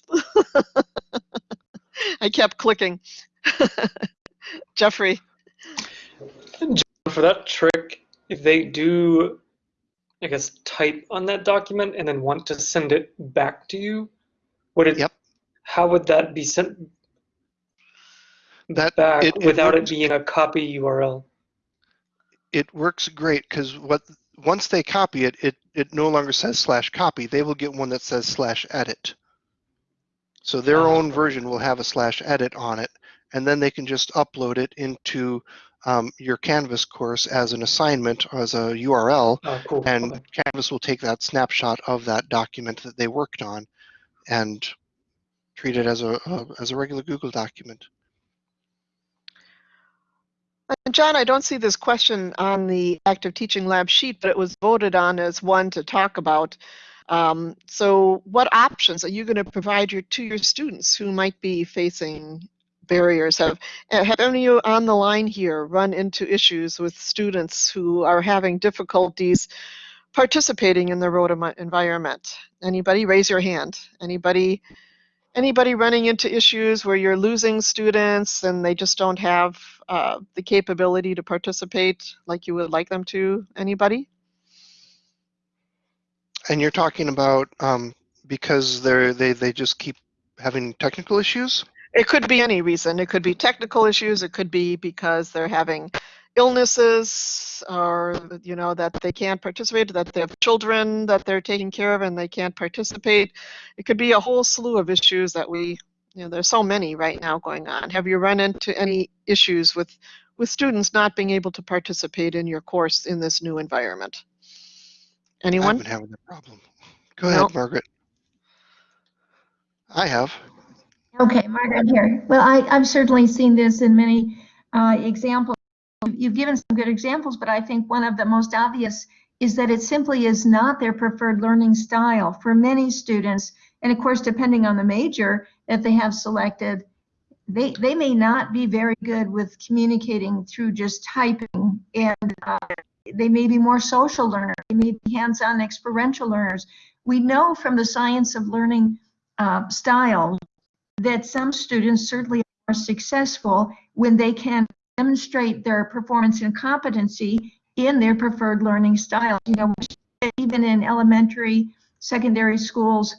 I kept clicking. Jeffrey. For that trick, if they do, I guess, type on that document and then want to send it back to you, would it? Yep. How would that be sent That back it- it without it works- being a copy URL? It works great because what once they copy it, it it no longer says slash copy. They will get one that says slash edit. So their Ah, own version will have a slash edit on it, and then they can just upload it into um, your Canvas course as an assignment as a URL, Oh, cool. and okay. Canvas will take that snapshot of that document that they worked on and treat it as a, a as a regular Google document. And John, I don't see this question on the active teaching lab sheet, but it was voted on as one to talk about. Um, so what options are you going to provide your, to your students who might be facing barriers? Have, uh, have any of you on the line here run into issues with students who are having difficulties participating in the road environment? Anybody raise your hand? Anybody anybody running into issues where you're losing students and they just don't have uh, the capability to participate like you would like them to? Anybody? And you're talking about um, because they're they they just keep having technical issues. It could be any reason. It could be technical issues. It could be because they're having illnesses or, you know, that they can't participate, that they have children that they're taking care of and they can't participate. It could be a whole slew of issues that we, you know, there's so many right now going on. Have you run into any issues with, with students not being able to participate in your course in this new environment? I've Anyone? been having that problem. Go ahead, Nope. Margaret. I have. Okay, Margaret here. Well, I, I've certainly seen this in many uh, examples. You've given some good examples, but I think one of the most obvious is that it simply is not their preferred learning style for many students. And of course, depending on the major that they have selected, they, they may not be very good with communicating through just typing. And uh, they may be more social learners. They may be hands-on experiential learners. We know from the science of learning uh, style that some students certainly are successful when they can demonstrate their performance and competency in their preferred learning style. You know, even in elementary, secondary schools,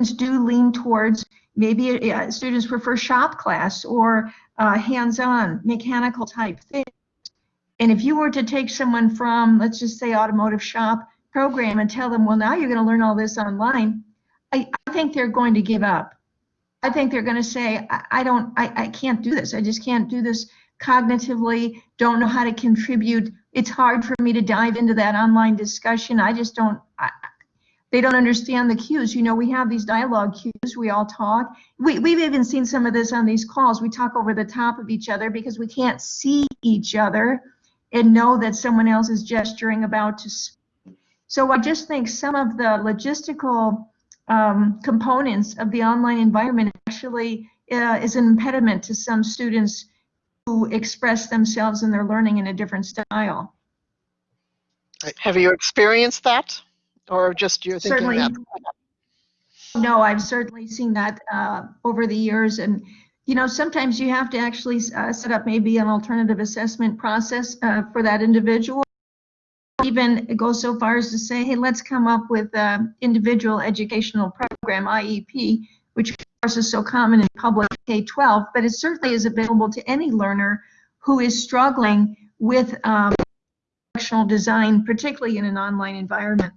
students do lean towards maybe uh, students prefer shop class or uh, hands-on mechanical type things. And if you were to take someone from, let's just say, automotive shop program and tell them, well, now you're going to learn all this online, I, I think they're going to give up. I think they're going to say, I, I don't, I, I can't do this. I just can't do this cognitively, don't know how to contribute. It's hard for me to dive into that online discussion. I just don't, I, they don't understand the cues. You know, we have these dialogue cues, we all talk. We, we've even seen some of this on these calls. We talk over the top of each other because we can't see each other and know that someone else is gesturing about to speak. So I just think some of the logistical um, components of the online environment actually uh, is an impediment to some students who express themselves in their learning in a different style. Have you experienced that? Or just you're thinking Certainly. that? No, I've certainly seen that uh, over the years. And, you know, sometimes you have to actually uh, set up maybe an alternative assessment process uh, for that individual. Even go so far as to say, hey, let's come up with an individual educational program, IEP, which of course is so common in public K-12, but it certainly is available to any learner who is struggling with um, instructional design, particularly in an online environment.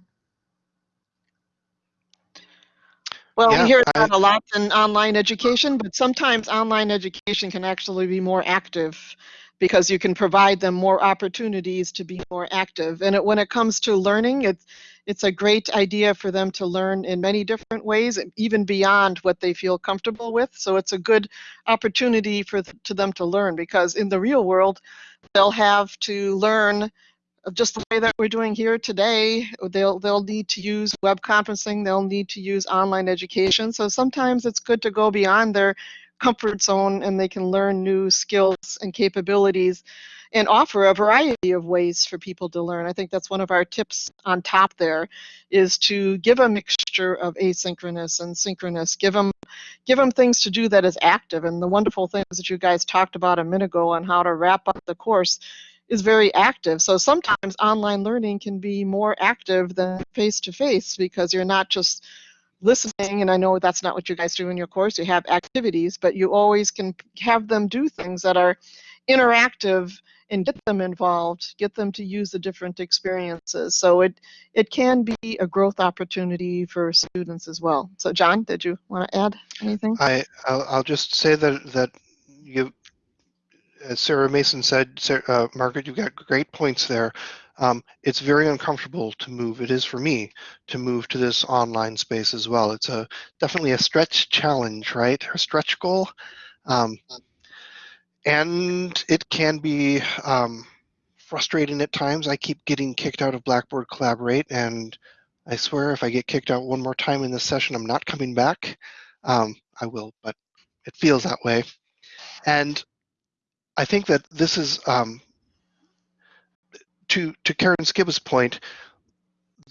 Well, Yeah, we hear I- that a lot in online education, but sometimes online education can actually be more active because you can provide them more opportunities to be more active. And it, when it comes to learning, it's it's a great idea for them to learn in many different ways, even beyond what they feel comfortable with. So it's a good opportunity for to them to learn because in the real world, they'll have to learn just the way that we're doing here today, they'll they'll need to use web conferencing, they'll need to use online education. So sometimes it's good to go beyond their comfort zone and they can learn new skills and capabilities and offer a variety of ways for people to learn. I think that's one of our tips on top there is to give a mixture of asynchronous and synchronous. Give them give them things to do that is active and the wonderful things that you guys talked about a minute ago on how to wrap up the course is very active. So sometimes online learning can be more active than face to face because you're not just listening. And I know that's not what you guys do in your course. You have activities, but you always can have them do things that are interactive and get them involved, get them to use the different experiences. So it it can be a growth opportunity for students as well. So John, did you want to add anything? I I'll, I'll just say that that you, as Sarah Mason said, Sarah, uh, Margaret, you've got great points there. Um, it's very uncomfortable to move. It is for me to move to this online space as well. It's a definitely a stretch challenge, right? A stretch goal, um, and it can be um, frustrating at times. I keep getting kicked out of Blackboard Collaborate, and I swear if I get kicked out one more time in this session, I'm not coming back. Um, I will, but it feels that way. And I think that this is um, to to Karen Skibba's point.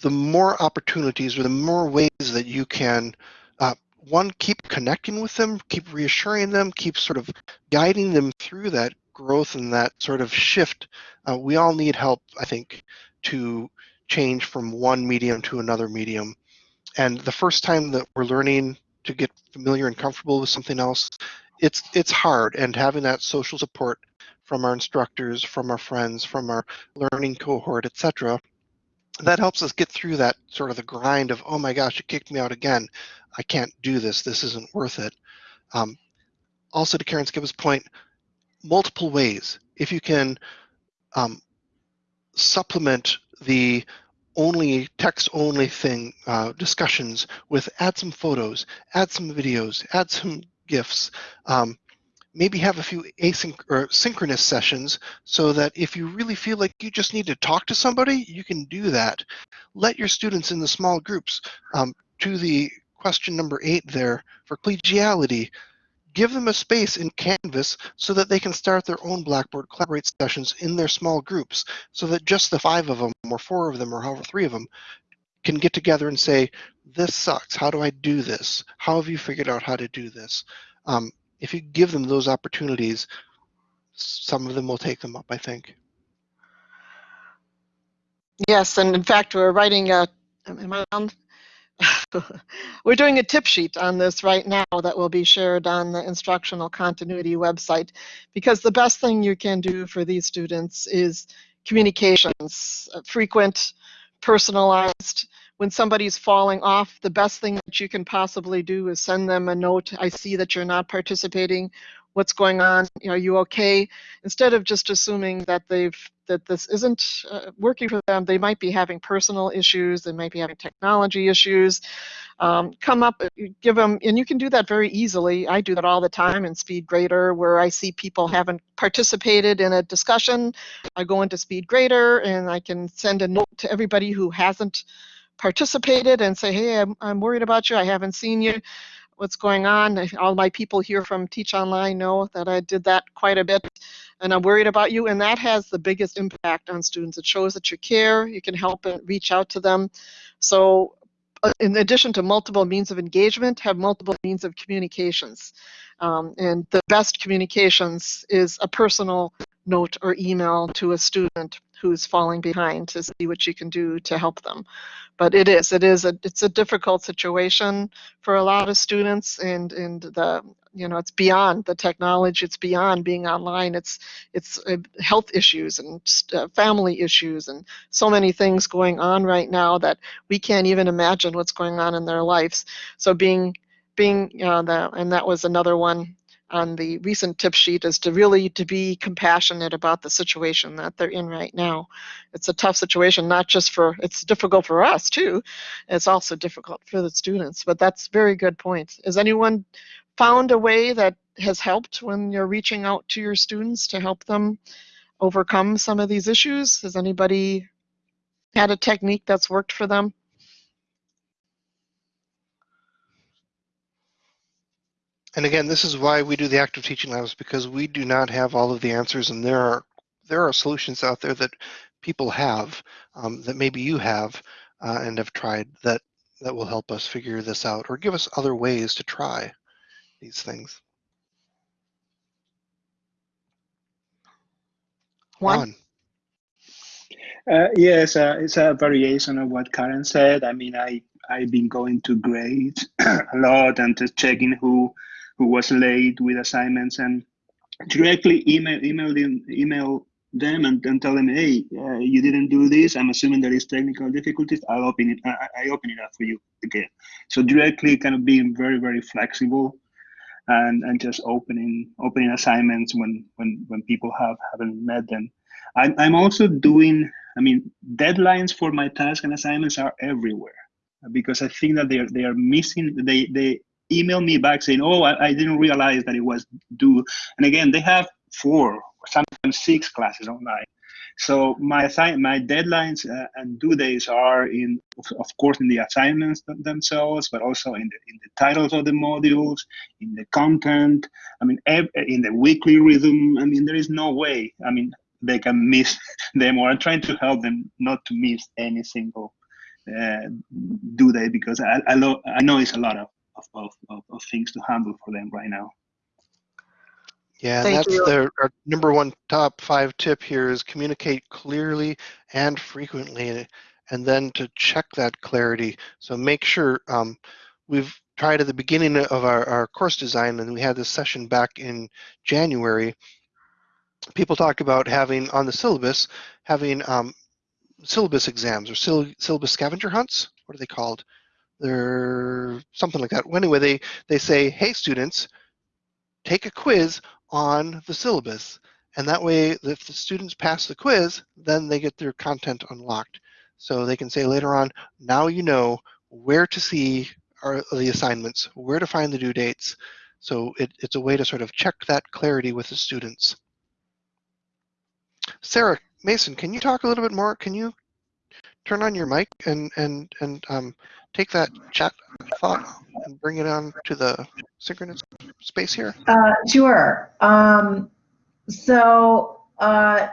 The more opportunities or the more ways that you can, uh, one, keep connecting with them, keep reassuring them, keep sort of guiding them through that growth and that sort of shift. Uh, we all need help, I think, to change from one medium to another medium. And the first time that we're learning to get familiar and comfortable with something else, it's it's hard. And having that social support from our instructors, from our friends, from our learning cohort, etc., that helps us get through that sort of the grind of, oh my gosh, you kicked me out again. I can't do this. This isn't worth it. Um, also, to Karen Skibba's point, multiple ways. If you can um, supplement the only text only thing uh, discussions with add some photos, add some videos, add some GIFs, um, maybe have a few async or synchronous sessions so that if you really feel like you just need to talk to somebody, you can do that. Let your students in the small groups. Um, to the question number eight there for collegiality, give them a space in Canvas so that they can start their own Blackboard Collaborate sessions in their small groups so that just the five of them or four of them or however three of them can get together and say, this sucks. How do I do this? How have you figured out how to do this? Um, if you give them those opportunities, some of them will take them up, I think. Yes, and in fact, we're writing a, am I on? we're doing a tip sheet on this right now that will be shared on the instructional continuity website because the best thing you can do for these students is communications, uh, frequent, personalized. When somebody's falling off, the best thing that you can possibly do is send them a note. I see that you're not participating. What's going on? Are you okay? Instead of just assuming that they've that this isn't uh, working for them, they might be having personal issues. They might be having technology issues. Um, come up, give them, and you can do that very easily. I do that all the time in SpeedGrader, where I see people haven't participated in a discussion. I go into SpeedGrader and I can send a note to everybody who hasn't participated and say, hey, I'm, I'm worried about you. I haven't seen you. What's going on? All my people here from Teach Online know that I did that quite a bit. and I'm worried about you. And that has the biggest impact on students. It shows that you care, you can help and reach out to them. So uh, in addition to multiple means of engagement, have multiple means of communications. Um, and the best communications is a personal note or email to a student who's falling behind to see what you can do to help them. But it is, it is a, it's a difficult situation for a lot of students and, and the, you know, it's beyond the technology, it's beyond being online, it's, it's uh, health issues and uh, family issues and so many things going on right now that we can't even imagine what's going on in their lives. So being, being, uh, the, and that was another one on the recent tip sheet is to really to be compassionate about the situation that they're in right now. It's a tough situation, not just for, it's difficult for us too. It's also difficult for the students, but that's very good point. Has anyone found a way that has helped when you're reaching out to your students to help them overcome some of these issues? Has anybody had a technique that's worked for them? And again, this is why we do the active teaching labs because we do not have all of the answers, and there are there are solutions out there that people have um, that maybe you have uh, and have tried that that will help us figure this out or give us other ways to try these things. Juan? Uh, yes, uh, it's a variation of what Karen said. I mean, I I've been going to grades a lot and just checking who who was late with assignments and directly email email them email them and, and tell them, hey, uh, you didn't do this. I'm assuming there is technical difficulties. I'll open it. I, I open it up for you again. So directly, kind of being very very flexible, and and just opening opening assignments when when when people have haven't met them. I'm I'm also doing. I mean, deadlines for my tasks and assignments are everywhere because I think that they are they are missing. They they email me back saying, "Oh, I, I, didn't realize that it was due." And again, they have four, sometimes six classes online. So my my deadlines uh, and due dates are in, of course, in the assignments themselves, but also in the in the titles of the modules, in the content. I mean, in the weekly rhythm. I mean, there is no way. I mean, they can miss them, or I'm trying to help them not to miss any single uh, due date because I I, I know it's a lot of of, of, of things to handle for them right now. Yeah, Thank that's you. the our number one top five tip here is communicate clearly and frequently, and then to check that clarity. So make sure um, we've tried at the beginning of our, our course design, and we had this session back in January. People talk about having on the syllabus having um, syllabus exams or syllabus scavenger hunts. What are they called? They're something like that. Well, anyway, they, they say, hey, students, take a quiz on the syllabus. And that way, if the students pass the quiz, then they get their content unlocked. So they can say later on, now you know where to see our, the assignments, where to find the due dates. So it, it's a way to sort of check that clarity with the students. Sarah Mason, can you talk a little bit more? Can you turn on your mic and and and um, take that chat thought and bring it on to the synchronous space here? Uh, sure. Um, so, uh,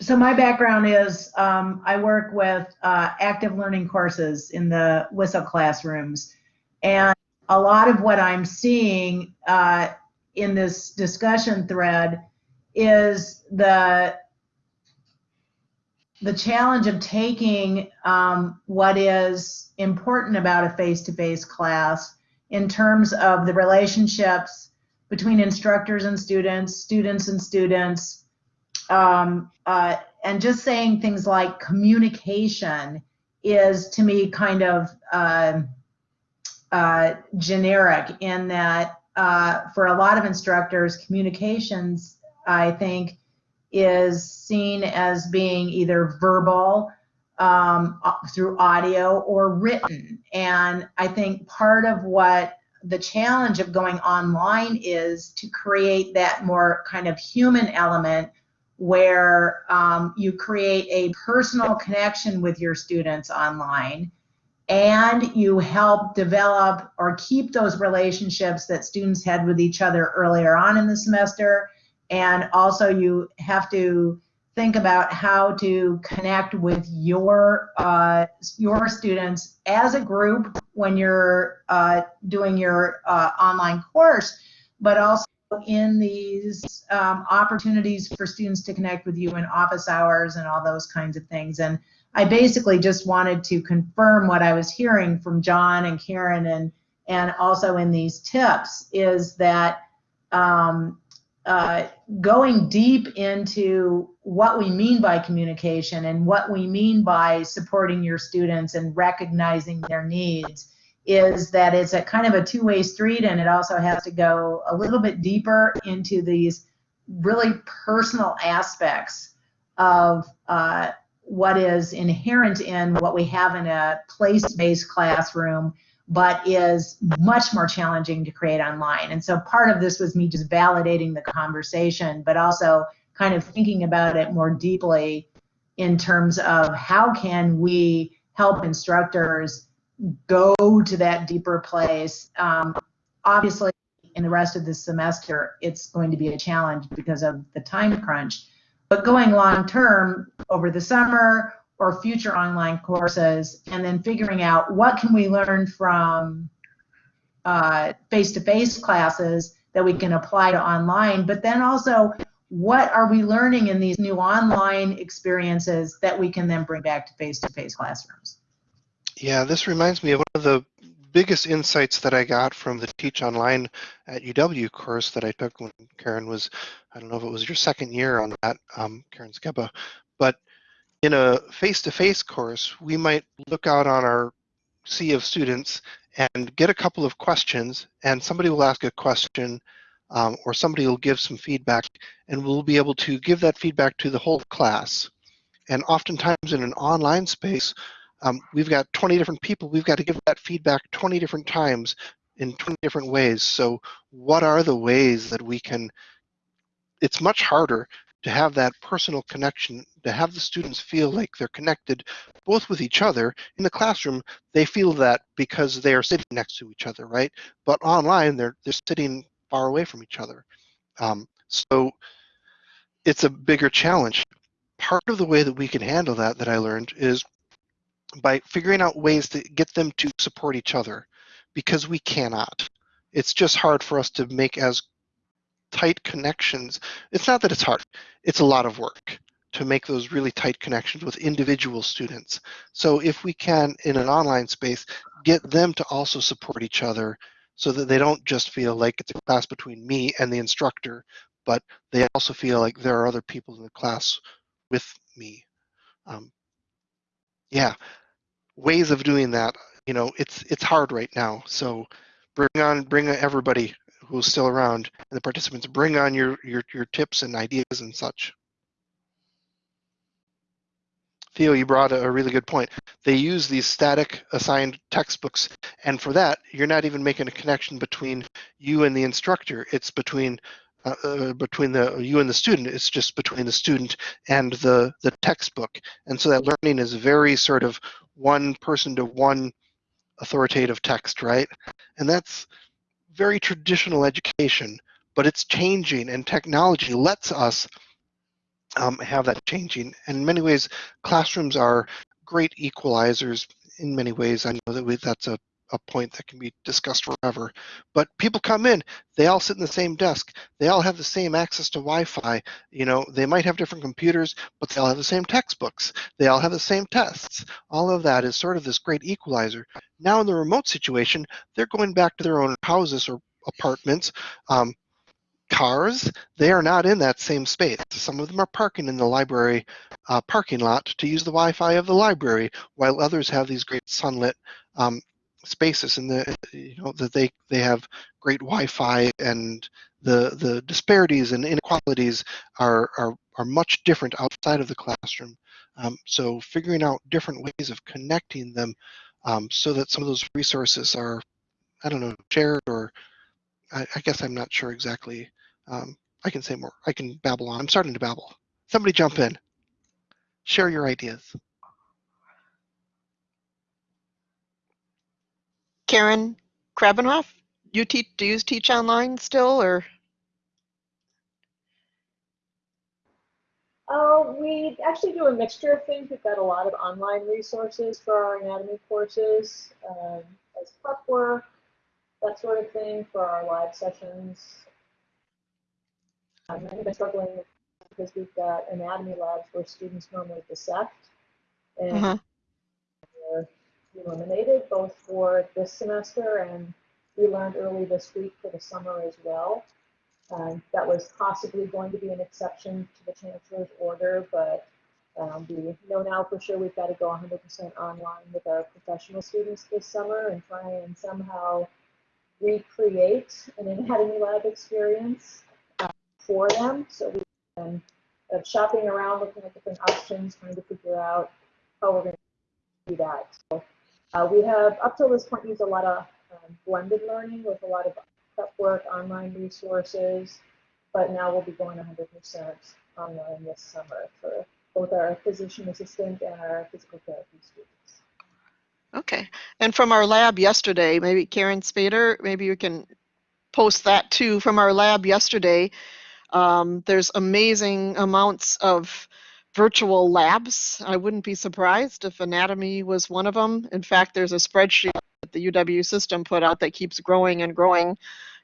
so my background is um, I work with uh, active learning courses in the WisCEL classrooms, and a lot of what I'm seeing uh, in this discussion thread is the the challenge of taking um, what is important about a face-to-face class in terms of the relationships between instructors and students, students and students, um, uh, and just saying things like communication is to me kind of uh, uh, generic in that uh, for a lot of instructors, communications, I think, is seen as being either verbal um, through audio or written. And I think part of what the challenge of going online is to create that more kind of human element where um, you create a personal connection with your students online and you help develop or keep those relationships that students had with each other earlier on in the semester and also you have to think about how to connect with your uh, your students as a group when you're uh, doing your uh, online course, but also in these um, opportunities for students to connect with you in office hours and all those kinds of things. And I basically just wanted to confirm what I was hearing from John and Karen and and also in these tips is that um, uh, going deep into what we mean by communication and what we mean by supporting your students and recognizing their needs is that it's a kind of a two-way street and it also has to go a little bit deeper into these really personal aspects of uh, what is inherent in what we have in a place-based classroom but is much more challenging to create online. And so part of this was me just validating the conversation, but also kind of thinking about it more deeply in terms of how can we help instructors go to that deeper place. Um, obviously, in the rest of this semester, it's going to be a challenge because of the time crunch. But going long term over the summer or future online courses, and then figuring out what can we learn from uh, face-to-face classes that we can apply to online, but then also what are we learning in these new online experiences that we can then bring back to face-to-face classrooms? Yeah, this reminds me of one of the biggest insights that I got from the Teach Online at UW course that I took when Karen was, I don't know if it was your second year on that, um, Karen Skibba, but in a face-to-face course, we might look out on our sea of students and get a couple of questions, and somebody will ask a question, um, or somebody will give some feedback, and we'll be able to give that feedback to the whole class. And oftentimes in an online space, um, we've got 20 different people, we've got to give that feedback 20 different times in 20 different ways. So what are the ways that we can, it's much harder to have that personal connection, to have the students feel like they're connected both with each other. In the classroom, they feel that because they are sitting next to each other, right? But online, they're, they're sitting far away from each other. Um, so it's a bigger challenge. Part of the way that we can handle that, that I learned, is by figuring out ways to get them to support each other because we cannot. It's just hard for us to make as tight connections. It's not that it's hard, it's a lot of work to make those really tight connections with individual students. So if we can, in an online space, get them to also support each other so that they don't just feel like it's a class between me and the instructor, but they also feel like there are other people in the class with me. Um, yeah, ways of doing that, you know, it's it's hard right now. So bring on bring everybody who's still around and the participants bring on your your your tips and ideas and such. Theo, you brought a really good point. They use these static assigned textbooks, and for that, you're not even making a connection between you and the instructor. It's between uh, uh, between the you and the student. It's just between the student and the the textbook, and so that learning is very sort of one person to one authoritative text, right? And that's very traditional education, but it's changing, and technology lets us um, have that changing. And in many ways, classrooms are great equalizers. In many ways, I know that we, that's a, a point that can be discussed forever. But people come in, they all sit in the same desk. They all have the same access to Wi-Fi. You know, they might have different computers, but they all have the same textbooks. They all have the same tests. All of that is sort of this great equalizer. Now in the remote situation, they're going back to their own houses or apartments. Um, cars, they are not in that same space. Some of them are parking in the library uh, parking lot to use the Wi-Fi of the library, while others have these great sunlit um, spaces and the you know that they they have great Wi-Fi and the the disparities and inequalities are are, are much different outside of the classroom. Um, so figuring out different ways of connecting them um, so that some of those resources are I don't know shared or I, I guess I'm not sure exactly um, I can say more. I can babble on. I'm starting to babble. Somebody jump in. Share your ideas. Karen Krabenhoff, you teach, do you teach online still or? Well, we actually do a mixture of things. We've got a lot of online resources for our anatomy courses, um, as prep work, that sort of thing for our live sessions. Um, I've been struggling because we've got anatomy labs where students normally dissect. And Uh-huh. were eliminated both for this semester and we learned early this week for the summer as well. Um, that was possibly going to be an exception to the chancellor's order, but um, we know now for sure we've got to go 100% online with our professional students this summer and try and somehow recreate an anatomy lab experience uh, for them. So we've been uh, shopping around, looking at different options, trying to figure out how we're going to do that. So uh, we have, up till this point, used a lot of um, blended learning with a lot of prep work, online resources, but now we'll be going 100% online this summer for both our physician assistant and our physical therapy students. Okay. And from our lab yesterday, maybe Karen Skibba, maybe you can post that too. From our lab yesterday, um, there's amazing amounts of virtual labs. I wouldn't be surprised if anatomy was one of them. In fact, there's a spreadsheet that the UW system put out that keeps growing and growing.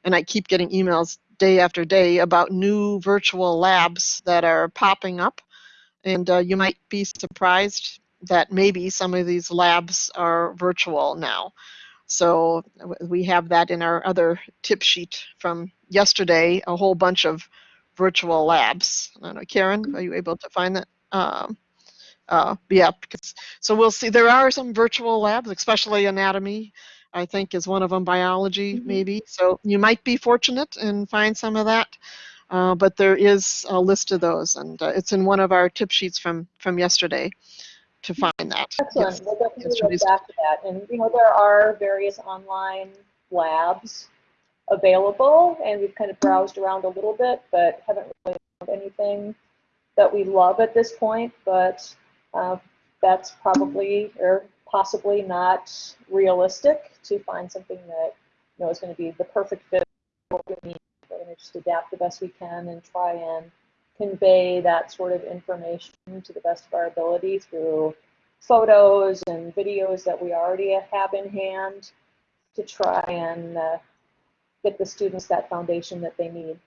And I keep getting emails day after day about new virtual labs that are popping up. And uh, you might be surprised that maybe some of these labs are virtual now. So we have that in our other tip sheet from yesterday, a whole bunch of virtual labs. I don't know, Karen, are you able to find that? Um, uh, yeah, because, so we'll see. There are some virtual labs, especially anatomy, I think is one of them, biology Mhm. maybe. So you might be fortunate and find some of that. Uh, but there is a list of those, and uh, it's in one of our tip sheets from from yesterday to find that. Excellent. Yes. We'll definitely Yes, Denise. back to that. And, you know, there are various online labs available, and we've kind of browsed around a little bit, but haven't really found anything that we love at this point. But uh, that's probably or possibly not realistic to find something that you know is going to be the perfect fit for what we need. We're going to just adapt the best we can and try and convey that sort of information to the best of our ability through photos and videos that we already have in hand to try and uh, get the students that foundation that they need.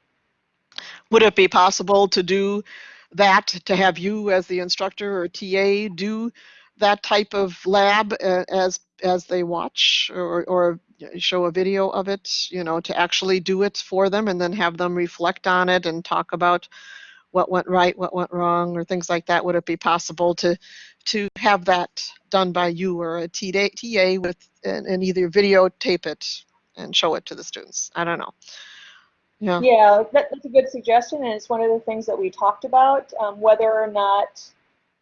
Would it be possible to do that, to have you as the instructor or TA do that type of lab uh, as as they watch or, or show a video of it, you know, to actually do it for them and then have them reflect on it and talk about what went right, what went wrong, or things like that? Would it be possible to to have that done by you or a TA, TA with and, and either videotape it and show it to the students? I don't know. Yeah. Yeah, that, that's a good suggestion, and it's one of the things that we talked about, um, whether or not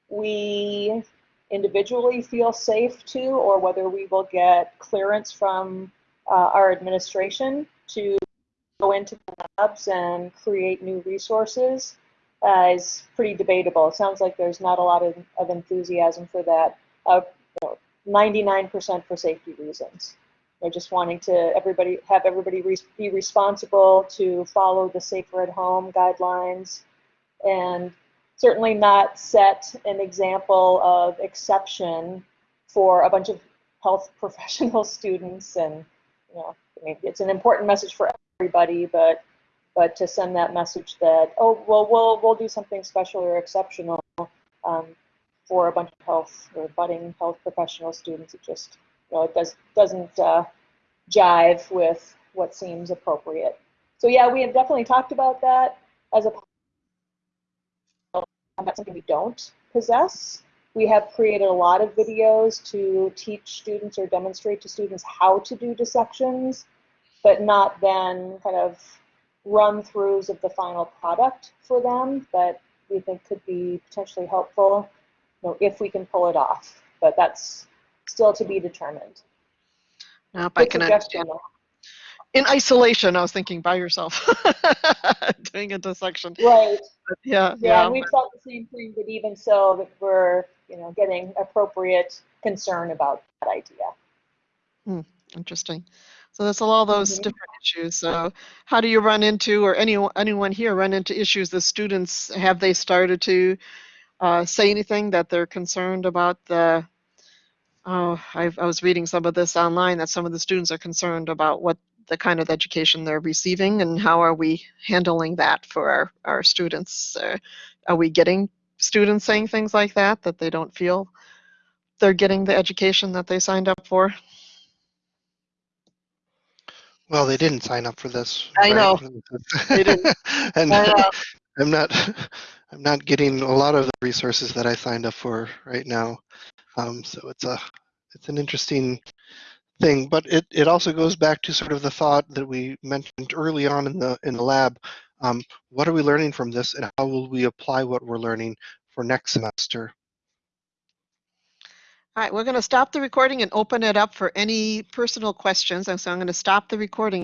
we individually feel safe to, or whether we will get clearance from uh, our administration to go into the labs and create new resources uh, is pretty debatable. It sounds like there's not a lot of, of enthusiasm for that. Uh, you know, 99% for safety reasons. They're just wanting to everybody have everybody re be responsible to follow the safer at home guidelines, and certainly not set an example of exception for a bunch of health professional students. And you know, I mean, it's an important message for everybody, but but to send that message that oh well we'll we'll do something special or exceptional um, for a bunch of health or budding health professional students, it just you know, it does doesn't uh, jive with what seems appropriate. So yeah, we have definitely talked about that as a that's something we don't possess. We have created a lot of videos to teach students or demonstrate to students how to do dissections, but not then kind of run throughs of the final product for them that we think could be potentially helpful you know, if we can pull it off. But that's still to be determined. Now, if I can understand. though. In isolation, I was thinking by yourself, doing a dissection. Right. But yeah, Yeah, yeah. we've thought the same thing, but even so, that we're, you know, getting appropriate concern about that idea. Interesting. So there's all those Mhm. different issues. So how do you run into, or anyone anyone here run into issues the students have they started to uh, say anything that they're concerned about the oh I've, i was reading some of this online that some of the students are concerned about what the kind of education they're receiving and how are we handling that for our, our students uh, are we getting students saying things like that that they don't feel they're getting the education that they signed up for Well, they didn't sign up for this. I know. They didn't. and I know. I'm not I'm not getting a lot of the resources that I signed up for right now. Um, so it's a it's an interesting thing, but it, it also goes back to sort of the thought that we mentioned early on in the in the lab. Um, what are we learning from this, and how will we apply what we're learning for next semester? All right, we're going to stop the recording and open it up for any personal questions. And so I'm going to stop the recording